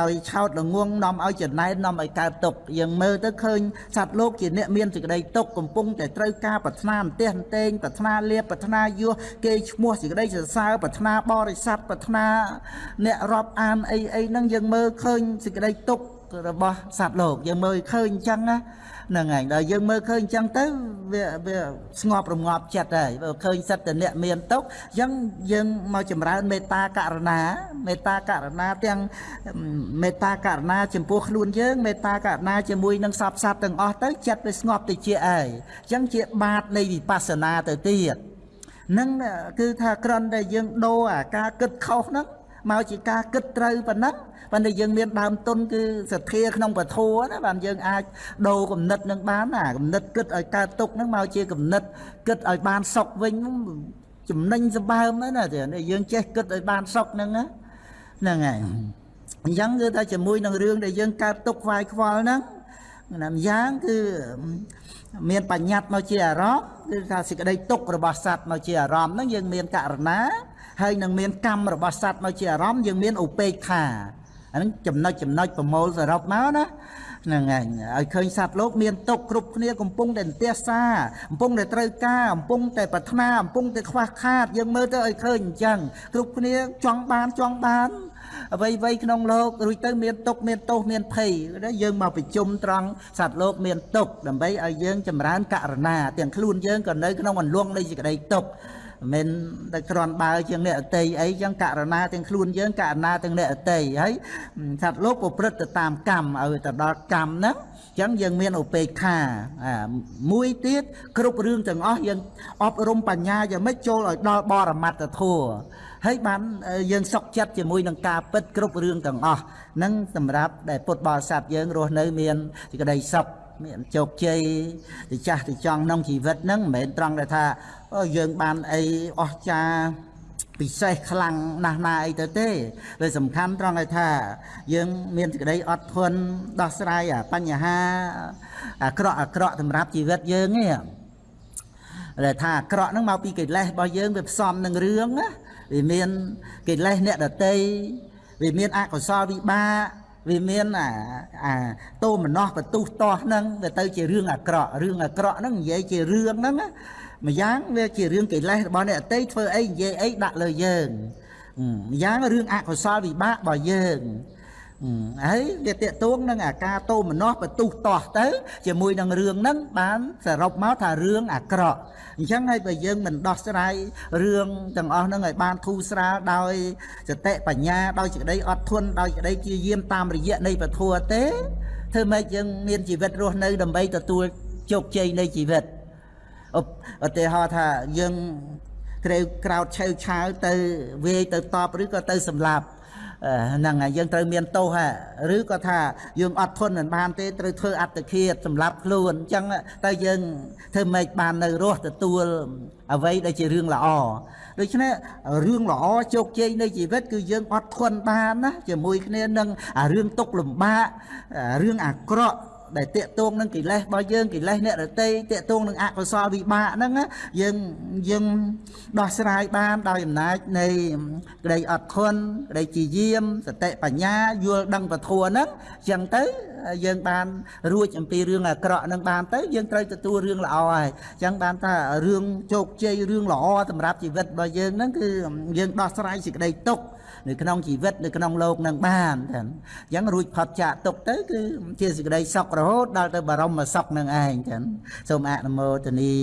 ដោយឆោតល្ងងនាំឲ្យចំណែននាំឲ្យកើតទុកយើងមើលទៅឃើញសត្វលោកជាអ្នកមានសេចក្តីទុកកំពុងតែត្រូវការប្រាថ្នាអន្ទះអន្ទែងប្រាថ្នាលៀបប្រាថ្នាយោគេឈ្មោះសេចក្តីសរសើរប្រាថ្នាបរិស័ទប្រាថ្នាអ្នករាប់អានអីអីហ្នឹងយើងមើលឃើញសេចក្តីទុករបស់សត្វលោកយើងមើលឃើញអញ្ចឹងណា ហ្នឹងហើយដល់យើងមើលឃើញអញ្ចឹងទៅវាវាស្ងប់រងាប់ចិត្តហើយបើឃើញសិតតអ្នកមានទុកអញ្ចឹងយើងមកចម្រើនមេត្តាករណាមេត្តាករណាទាំងមេត្តាករណាចំពោះខ្លួនយើងមេត្តាករណាជាមួយនឹងសពសត្វទាំងអស់ទៅចិត្តវាស្ងប់ទៅជាអីអញ្ចឹងជាបាតនៃវិបស្សនាទៅទៀតនឹងគឺថាក្រំតែយើងដូរអាការគិតខុសហ្នឹង មកជាការគិតត្រូវប៉ុណ្ណឹងប៉ុន្តែយើងមានដើមទុនគឺសទ្ធាក្នុងពធណាបានយើងអាចដូរគំនិតនឹងបានណាគំនិតគិតឲ្យកើតទុកនឹងមកជាគំនិតគិតឲ្យបានសុខវិញចំណេញសម្បើមណាយើងចេះគិតឲ្យបានសុខហ្នឹងណាហ្នឹងហើយអញ្ចឹងគឺថាជាមួយនឹងរឿងដែលយើងកើតទុកខ្វាយខ្វល់ហ្នឹងណាម្យ៉ាងគឺមានបញ្ញត្តិមកជាអារម្មណ៍គឺថាសេចក្តីទុករបស់សត្វមកជាអារម្មណ៍ហ្នឹងយើងមានករណា ហើយនឹងមានកម្មរបស់សត្វមកជាអារម្មណ៍យើងមានឧបេក្ខាអាហ្នឹងចំណុចចំណុចប្រមូលសរុបមកណាហ្នឹងហើយឲ្យឃើញសត្វលោកមានទុកគ្រប់គ្នាកំពុងតែទះសាកំពុងតែត្រូវការកំពុងតែប្រាថ្នាកំពុងតែខ្វះខាត យើងមើលទៅឲ្យឃើញអញ្ចឹងគ្រប់គ្នាចង់បានចង់បានអ្វីអ្វីក្នុងលោករួចទៅមានទុកមានទោសមានភ័យយើងមកប្រជុំត្រង់សត្វលោកមានទុកដើម្បីឲ្យយើងចម្រើនករណាទាំងខ្លួនយើងក៏នៅក្នុងអន្លង់នៃសេចក្តីទុក មិនតែគ្រាន់បើជាងអ្នកអតីអីចឹងករណាទាំងខ្លួនយើងករណាទាំងអ្នកអតីហើយសត្វលោកប្រព្រឹត្តទៅតាមកម្មឲ្យទៅដល់កម្មហ្នឹងចឹងយើងមានឧបេក្ខាមួយទៀតគ្រប់រឿងទាំងអស់យើងអប់រំបញ្ញាយ៉ាងម៉េចចូលឲ្យដល់បរមត្តធម៌ហើយបានយើងសុខចិត្តជាមួយនឹងការពិតគ្រប់រឿងទាំងអស់ហ្នឹងសម្រាប់ដែលពុទ្ធបរិស័ទយើងរស់នៅមានសេចក្តីសុខ មានជោគជ័យទៅចាស់ទៅចង់ក្នុងជីវិតហ្នឹងមិនមែនត្រង់តែថាយើងបានអីអស្ចារ្យពិសេសខ្លាំងណាស់ណាអីទៅទេវាសំខាន់ត្រង់ឲ្យថា យើងមានសេចក្តីអត់ធន់ដោះស្រាយបញ្ហាអាក្រក់អាក្រក់សម្រាប់ជីវិតយើងនេះដែលថាអាក្រក់ហ្នឹងមកពីកិលេសរបស់យើងវាផ្សំនឹងរឿងណាវាមានកិលេសអ្នកដតីវាមានអកុសលវិបាក វាមានអាអាតោមនោះបន្ទុះតោះហ្នឹងវាទៅជារឿងអាក្រក់រឿងអាក្រក់ហ្នឹងនិយាយជារឿងហ្នឹងម្យ៉ាងវាជារឿងកិលេសរបស់អ្នកអតីធ្វើអីនិយាយអីដាក់លើយើងម្យ៉ាងរឿងអកុសលវិបាករបស់យើង ហើយវាតេតួងនឹងអាការតោមនោះបន្ទុះតោះទៅ ជាមួយនឹងរឿងហ្នឹងបានសរុបមកថារឿងអាក្រក់អញ្ចឹងហើយបើយើងមិនដោះស្រាយរឿងទាំងអស់ហ្នឹងឲ្យបានធូរស្រាលដោយសតិបញ្ញាដោយសេចក្តីអត់ធន់ដោយសេចក្តីជាយាមតាមរយៈនៃពធទេធ្វើម៉េចយើងមានជីវិតរស់នៅដើម្បីទទួលជោគជ័យនៃជីវិតឧទាហរណ៍ថាយើងក្រេវក្រោតឆៅឆាវទៅវាយទៅតបឬក៏ទៅសម្លាប់ ហ្នឹងហើយយើងត្រូវមានទោសហ่ะឬក៏ថាយើងអត់ធន់មិនបានទេត្រូវធ្វើអត្តឃាតសម្រាប់ខ្លួនអញ្ចឹងទៅយើងធ្វើម៉េចបាននៅរស់ទទួលអ្វីដែលជារឿងល្អដូច្នេះរឿងល្អជោគជ័យនៃជីវិតគឺយើងអត់ធន់បានណាជាមួយគ្នានឹងរឿងទុកលំបាករឿងអាក្រក់ ដែលតេតងនឹងកិលេសរបស់យើងកិលេសអ្នករតីតេតងនឹងអកុសលវិបាកហ្នឹងយើងយើងដោះស្រាយបានដោយអំណាចនៃក្តីអត់ធន់ក្តីជាយាមសតិបញ្ញាយល់ដឹងពធហ្នឹងអញ្ចឹងទៅយើងបានរួចអំពីរឿងអាក្រក់នឹងបានទៅយើងត្រូវទទួលរឿងល្អហើយអញ្ចឹងបានថារឿងជោគជ័យរឿងល្អសម្រាប់ជីវិតរបស់យើងហ្នឹងគឺយើងដោះស្រាយសេចក្តីទុក្ខ នៅក្នុងជីវិតនៅក្នុងโลกនឹងបានចឹងអញ្ចឹងរួចផុតចាកទុកទៅគឺជាសេចក្តីសុខរហូតដល់ទៅបរមសុខនឹងឯងចឹងសូមអនុមោទនា